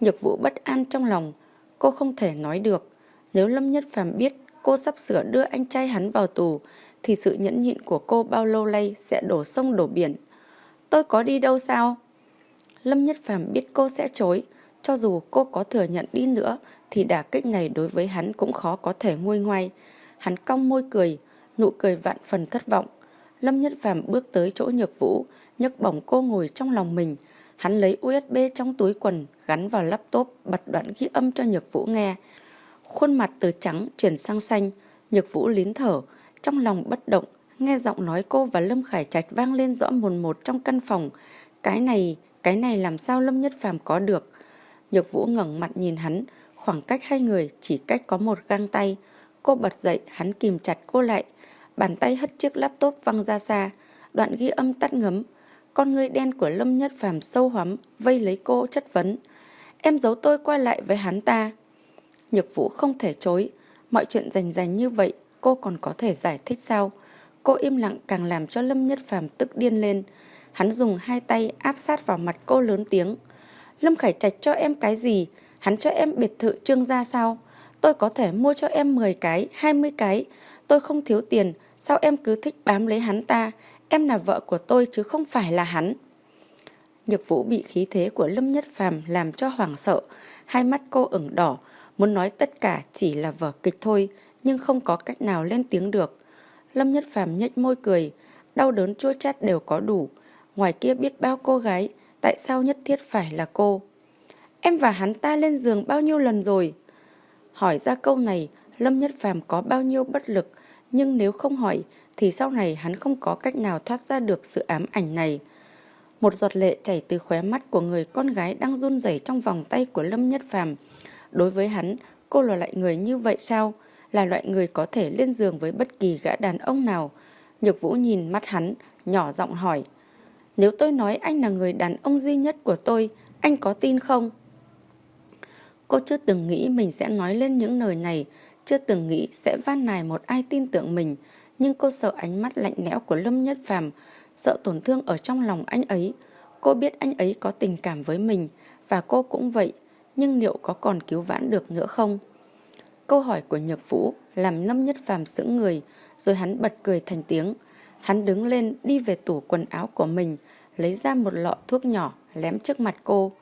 Nhược Vũ bất an trong lòng, cô không thể nói được. Nếu Lâm Nhất Phàm biết cô sắp sửa đưa anh trai hắn vào tù, thì sự nhẫn nhịn của cô bao lâu nay sẽ đổ sông đổ biển. Tôi có đi đâu sao? Lâm Nhất Phàm biết cô sẽ chối, cho dù cô có thừa nhận đi nữa thì đả kích này đối với hắn cũng khó có thể nguôi ngoai. Hắn cong môi cười, nụ cười vạn phần thất vọng. Lâm Nhất Phàm bước tới chỗ Nhược Vũ, nhấc bổng cô ngồi trong lòng mình. Hắn lấy USB trong túi quần, gắn vào laptop, bật đoạn ghi âm cho Nhược Vũ nghe. Khuôn mặt từ trắng chuyển sang xanh, Nhược Vũ lín thở, trong lòng bất động, nghe giọng nói cô và Lâm Khải Trạch vang lên rõ mồn một trong căn phòng. Cái này, cái này làm sao Lâm Nhất Phàm có được? Nhược Vũ ngẩng mặt nhìn hắn, khoảng cách hai người chỉ cách có một găng tay. Cô bật dậy, hắn kìm chặt cô lại. Bàn tay hất chiếc laptop văng ra xa, đoạn ghi âm tắt ngấm. Con người đen của Lâm Nhất Phàm sâu hoắm, vây lấy cô chất vấn. Em giấu tôi quay lại với hắn ta. Nhược Vũ không thể chối, mọi chuyện rành rành như vậy cô còn có thể giải thích sao? Cô im lặng càng làm cho Lâm Nhất Phàm tức điên lên. Hắn dùng hai tay áp sát vào mặt cô lớn tiếng. Lâm Khải Trạch cho em cái gì? Hắn cho em biệt thự trương gia sao? Tôi có thể mua cho em 10 cái, 20 cái. Tôi không thiếu tiền, sao em cứ thích bám lấy hắn ta? Em là vợ của tôi chứ không phải là hắn. Nhược vũ bị khí thế của Lâm Nhất Phàm làm cho hoảng sợ, hai mắt cô ửng đỏ, muốn nói tất cả chỉ là vở kịch thôi, nhưng không có cách nào lên tiếng được. Lâm Nhất Phàm nhếch môi cười, đau đớn chua chát đều có đủ. Ngoài kia biết bao cô gái, tại sao nhất thiết phải là cô? Em và hắn ta lên giường bao nhiêu lần rồi? Hỏi ra câu này, Lâm Nhất Phàm có bao nhiêu bất lực, nhưng nếu không hỏi thì sau này hắn không có cách nào thoát ra được sự ám ảnh này. Một giọt lệ chảy từ khóe mắt của người con gái đang run rẩy trong vòng tay của Lâm Nhất Phàm. Đối với hắn, cô là loại người như vậy sao? Là loại người có thể lên giường với bất kỳ gã đàn ông nào. Nhược Vũ nhìn mắt hắn, nhỏ giọng hỏi. Nếu tôi nói anh là người đàn ông duy nhất của tôi, anh có tin không? Cô chưa từng nghĩ mình sẽ nói lên những lời này, chưa từng nghĩ sẽ van nài một ai tin tưởng mình, nhưng cô sợ ánh mắt lạnh lẽo của Lâm Nhất Phàm, sợ tổn thương ở trong lòng anh ấy. Cô biết anh ấy có tình cảm với mình và cô cũng vậy, nhưng liệu có còn cứu vãn được nữa không? Câu hỏi của Nhược Vũ làm Lâm Nhất Phàm sững người, rồi hắn bật cười thành tiếng. Hắn đứng lên đi về tủ quần áo của mình, lấy ra một lọ thuốc nhỏ lém trước mặt cô.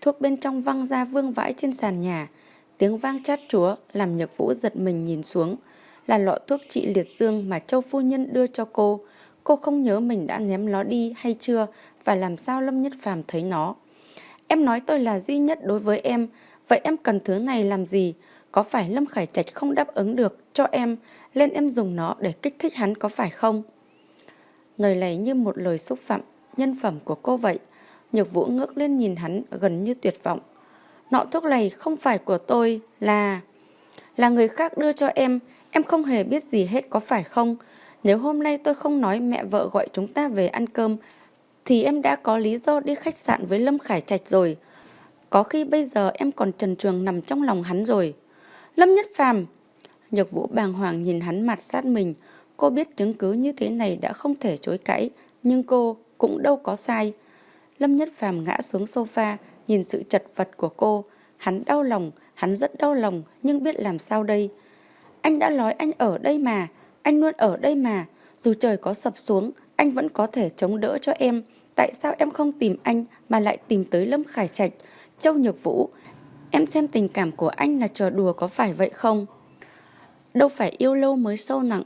Thuốc bên trong văng ra vương vãi trên sàn nhà, tiếng vang chát chúa làm Nhược Vũ giật mình nhìn xuống, là lọ thuốc trị liệt dương mà Châu Phu Nhân đưa cho cô. Cô không nhớ mình đã ném nó đi hay chưa và làm sao Lâm Nhất Phàm thấy nó. Em nói tôi là duy nhất đối với em, vậy em cần thứ này làm gì? Có phải Lâm Khải Trạch không đáp ứng được cho em, lên em dùng nó để kích thích hắn có phải không? Lời này như một lời xúc phạm nhân phẩm của cô vậy. Nhược Vũ ngước lên nhìn hắn gần như tuyệt vọng. Nọ thuốc này không phải của tôi, là... Là người khác đưa cho em, em không hề biết gì hết có phải không? Nếu hôm nay tôi không nói mẹ vợ gọi chúng ta về ăn cơm, thì em đã có lý do đi khách sạn với Lâm Khải Trạch rồi. Có khi bây giờ em còn trần trường nằm trong lòng hắn rồi. Lâm Nhất Phàm Nhược Vũ bàng hoàng nhìn hắn mặt sát mình. Cô biết chứng cứ như thế này đã không thể chối cãi, nhưng cô cũng đâu có sai. Lâm Nhất Phàm ngã xuống sofa, nhìn sự chật vật của cô. Hắn đau lòng, hắn rất đau lòng, nhưng biết làm sao đây. Anh đã nói anh ở đây mà, anh luôn ở đây mà. Dù trời có sập xuống, anh vẫn có thể chống đỡ cho em. Tại sao em không tìm anh mà lại tìm tới Lâm Khải Trạch, Châu Nhược Vũ? Em xem tình cảm của anh là trò đùa có phải vậy không? Đâu phải yêu lâu mới sâu nặng,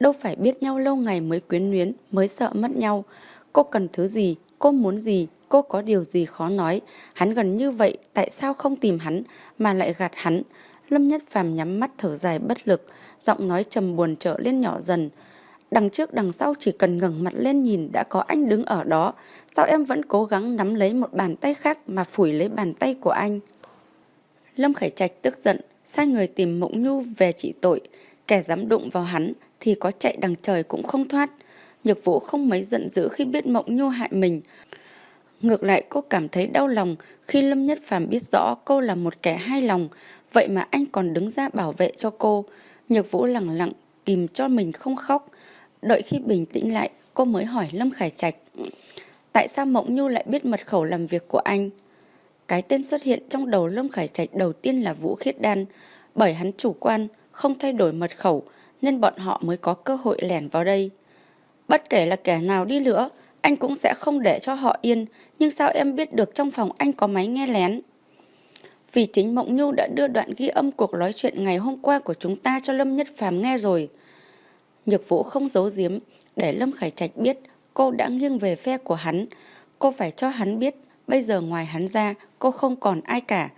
đâu phải biết nhau lâu ngày mới quyến luyến, mới sợ mất nhau. Cô cần thứ gì, cô muốn gì, cô có điều gì khó nói. Hắn gần như vậy, tại sao không tìm hắn mà lại gạt hắn? Lâm Nhất Phàm nhắm mắt thở dài bất lực, giọng nói trầm buồn trở lên nhỏ dần. Đằng trước đằng sau chỉ cần ngẩng mặt lên nhìn đã có anh đứng ở đó. Sao em vẫn cố gắng nắm lấy một bàn tay khác mà phủi lấy bàn tay của anh? Lâm Khải Trạch tức giận, sai người tìm Mộng Nhu về trị tội. Kẻ dám đụng vào hắn thì có chạy đằng trời cũng không thoát. Nhược vũ không mấy giận dữ khi biết Mộng Nhu hại mình. Ngược lại cô cảm thấy đau lòng khi Lâm Nhất Phàm biết rõ cô là một kẻ hai lòng, vậy mà anh còn đứng ra bảo vệ cho cô. Nhược vũ lặng lặng, kìm cho mình không khóc. Đợi khi bình tĩnh lại, cô mới hỏi Lâm Khải Trạch. Tại sao Mộng Nhu lại biết mật khẩu làm việc của anh? Cái tên xuất hiện trong đầu Lâm Khải Trạch đầu tiên là Vũ Khiết Đan, bởi hắn chủ quan, không thay đổi mật khẩu, nên bọn họ mới có cơ hội lẻn vào đây. Bất kể là kẻ nào đi nữa, anh cũng sẽ không để cho họ yên, nhưng sao em biết được trong phòng anh có máy nghe lén? Vì chính Mộng Nhu đã đưa đoạn ghi âm cuộc nói chuyện ngày hôm qua của chúng ta cho Lâm Nhất Phàm nghe rồi. Nhược Vũ không giấu giếm, để Lâm Khải Trạch biết cô đã nghiêng về phe của hắn. Cô phải cho hắn biết Bây giờ ngoài hắn ra, cô không còn ai cả.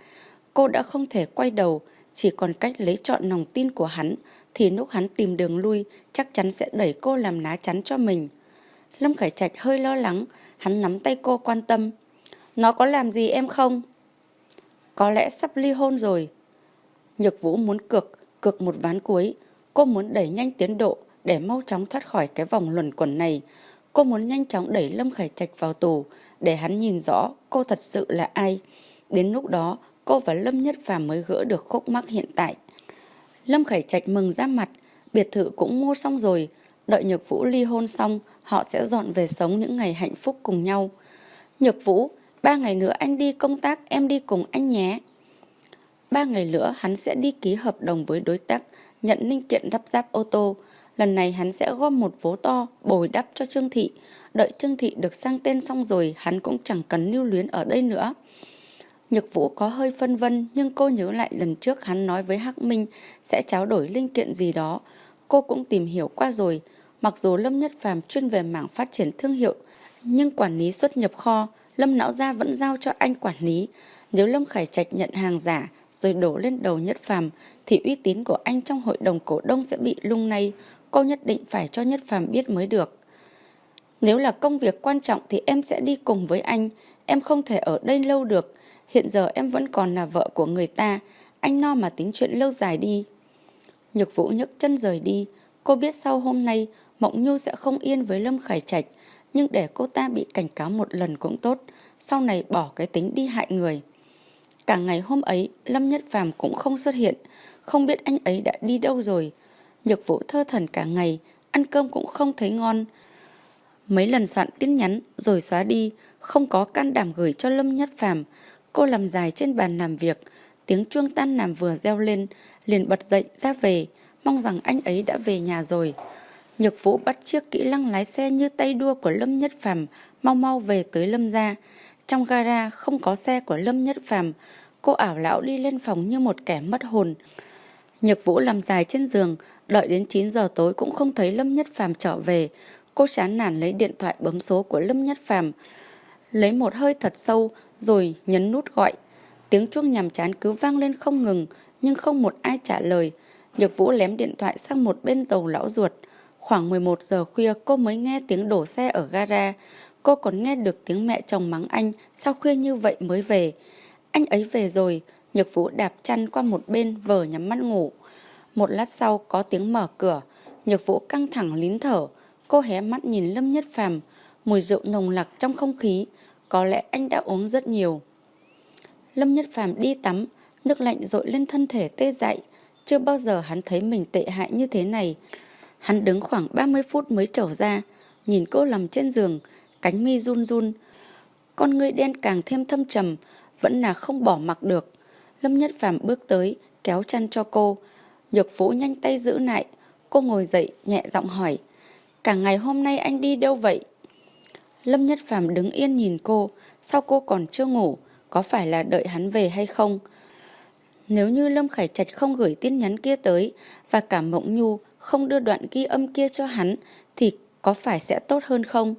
Cô đã không thể quay đầu, chỉ còn cách lấy trọn lòng tin của hắn, thì lúc hắn tìm đường lui, chắc chắn sẽ đẩy cô làm lá chắn cho mình. Lâm Khải Trạch hơi lo lắng, hắn nắm tay cô quan tâm. Nó có làm gì em không? Có lẽ sắp ly hôn rồi. Nhược Vũ muốn cược, cược một ván cuối. Cô muốn đẩy nhanh tiến độ để mau chóng thoát khỏi cái vòng luẩn quẩn này. Cô muốn nhanh chóng đẩy Lâm Khải Trạch vào tù, để hắn nhìn rõ cô thật sự là ai. Đến lúc đó, cô và Lâm Nhất Phàm mới gỡ được khúc mắc hiện tại. Lâm Khải Trạch mừng ra mặt, biệt thự cũng mua xong rồi, đợi Nhược Vũ ly hôn xong, họ sẽ dọn về sống những ngày hạnh phúc cùng nhau. Nhược Vũ, ba ngày nữa anh đi công tác, em đi cùng anh nhé. Ba ngày nữa hắn sẽ đi ký hợp đồng với đối tác, nhận linh kiện lắp ráp ô tô. Lần này hắn sẽ gom một vố to, bồi đắp cho Trương Thị. Đợi Trương Thị được sang tên xong rồi, hắn cũng chẳng cần lưu luyến ở đây nữa. Nhược Vũ có hơi phân vân nhưng cô nhớ lại lần trước hắn nói với Hắc Minh sẽ tráo đổi linh kiện gì đó. Cô cũng tìm hiểu qua rồi. Mặc dù Lâm Nhất Phàm chuyên về mảng phát triển thương hiệu, nhưng quản lý xuất nhập kho, Lâm Não Gia vẫn giao cho anh quản lý. Nếu Lâm Khải Trạch nhận hàng giả rồi đổ lên đầu Nhất Phàm thì uy tín của anh trong hội đồng cổ đông sẽ bị lung lay. Cô nhất định phải cho Nhất Phàm biết mới được. Nếu là công việc quan trọng thì em sẽ đi cùng với anh. Em không thể ở đây lâu được. Hiện giờ em vẫn còn là vợ của người ta. Anh no mà tính chuyện lâu dài đi. Nhược Vũ nhấc chân rời đi. Cô biết sau hôm nay, Mộng Nhu sẽ không yên với Lâm Khải Trạch. Nhưng để cô ta bị cảnh cáo một lần cũng tốt. Sau này bỏ cái tính đi hại người. Cả ngày hôm ấy, Lâm Nhất Phàm cũng không xuất hiện. Không biết anh ấy đã đi đâu rồi. Nhược Vũ thơ thần cả ngày. Ăn cơm cũng không thấy ngon. Mấy lần soạn tin nhắn rồi xóa đi. Không có can đảm gửi cho Lâm Nhất Phàm Cô làm dài trên bàn làm việc, tiếng chuông tan làm vừa reo lên, liền bật dậy ra về, mong rằng anh ấy đã về nhà rồi. Nhược Vũ bắt chiếc kỹ lăng lái xe như tay đua của Lâm Nhất Phàm, mau mau về tới Lâm gia. Trong gara không có xe của Lâm Nhất Phàm, cô ảo lão đi lên phòng như một kẻ mất hồn. Nhược Vũ nằm dài trên giường, đợi đến 9 giờ tối cũng không thấy Lâm Nhất Phàm trở về. Cô chán nản lấy điện thoại bấm số của Lâm Nhất Phàm, lấy một hơi thật sâu rồi nhấn nút gọi. Tiếng chuông nhàm chán cứ vang lên không ngừng, nhưng không một ai trả lời. Nhược Vũ lém điện thoại sang một bên tàu lão ruột. Khoảng 11 giờ khuya cô mới nghe tiếng đổ xe ở gara. Cô còn nghe được tiếng mẹ chồng mắng anh sao khuya như vậy mới về. Anh ấy về rồi, Nhược Vũ đạp chăn qua một bên vờ nhắm mắt ngủ. Một lát sau có tiếng mở cửa, Nhược Vũ căng thẳng lín thở. Cô hé mắt nhìn Lâm Nhất Phàm, mùi rượu nồng nặc trong không khí, có lẽ anh đã uống rất nhiều. Lâm Nhất Phàm đi tắm, nước lạnh dội lên thân thể tê dại. Chưa bao giờ hắn thấy mình tệ hại như thế này. Hắn đứng khoảng 30 phút mới trở ra, nhìn cô nằm trên giường, cánh mi run run. Con người đen càng thêm thâm trầm, vẫn là không bỏ mặc được. Lâm Nhất Phàm bước tới, kéo chăn cho cô. Nhược Vũ nhanh tay giữ lại. Cô ngồi dậy, nhẹ giọng hỏi. Cả ngày hôm nay anh đi đâu vậy? Lâm Nhất Phàm đứng yên nhìn cô, sao cô còn chưa ngủ, có phải là đợi hắn về hay không? Nếu như Lâm Khải Trạch không gửi tin nhắn kia tới và cả Mộng Nhu không đưa đoạn ghi âm kia cho hắn thì có phải sẽ tốt hơn không?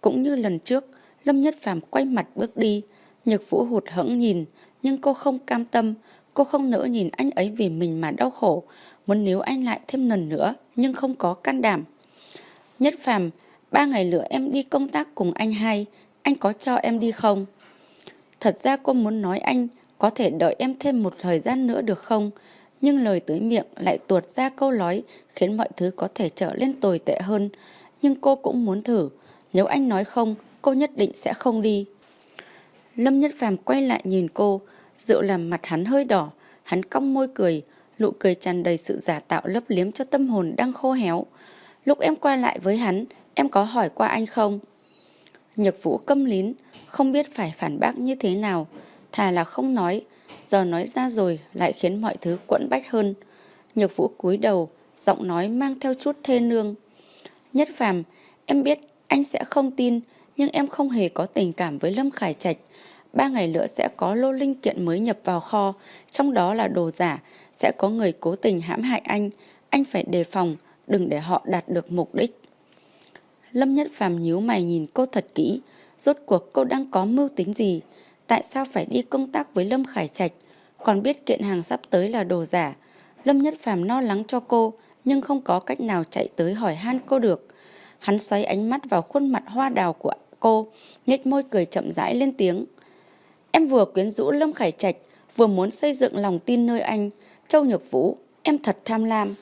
Cũng như lần trước, Lâm Nhất Phàm quay mặt bước đi, Nhược Vũ hụt hẫng nhìn, nhưng cô không cam tâm, cô không nỡ nhìn anh ấy vì mình mà đau khổ, muốn níu anh lại thêm lần nữa nhưng không có can đảm. Nhất Phàm Ba ngày nữa em đi công tác cùng anh hai, anh có cho em đi không? Thật ra cô muốn nói anh có thể đợi em thêm một thời gian nữa được không? Nhưng lời tới miệng lại tuột ra câu nói khiến mọi thứ có thể trở lên tồi tệ hơn. Nhưng cô cũng muốn thử. Nếu anh nói không, cô nhất định sẽ không đi. Lâm Nhất Phàm quay lại nhìn cô, rượu làm mặt hắn hơi đỏ. Hắn cong môi cười, nụ cười tràn đầy sự giả tạo lấp liếm cho tâm hồn đang khô héo. Lúc em quay lại với hắn, em có hỏi qua anh không? Nhược vũ câm lín, không biết phải phản bác như thế nào, thà là không nói, giờ nói ra rồi lại khiến mọi thứ quẫn bách hơn. Nhược vũ cúi đầu, giọng nói mang theo chút thê nương. Nhất phàm, em biết anh sẽ không tin, nhưng em không hề có tình cảm với Lâm Khải Trạch. Ba ngày nữa sẽ có lô linh kiện mới nhập vào kho, trong đó là đồ giả, sẽ có người cố tình hãm hại anh. Anh phải đề phòng, đừng để họ đạt được mục đích. Lâm Nhất Phàm nhíu mày nhìn cô thật kỹ, rốt cuộc cô đang có mưu tính gì? Tại sao phải đi công tác với Lâm Khải Trạch, còn biết kiện hàng sắp tới là đồ giả? Lâm Nhất Phàm lo lắng cho cô, nhưng không có cách nào chạy tới hỏi han cô được. Hắn xoáy ánh mắt vào khuôn mặt hoa đào của cô, nhếch môi cười chậm rãi lên tiếng. Em vừa quyến rũ Lâm Khải Trạch, vừa muốn xây dựng lòng tin nơi anh. Châu Nhược Vũ, em thật tham lam.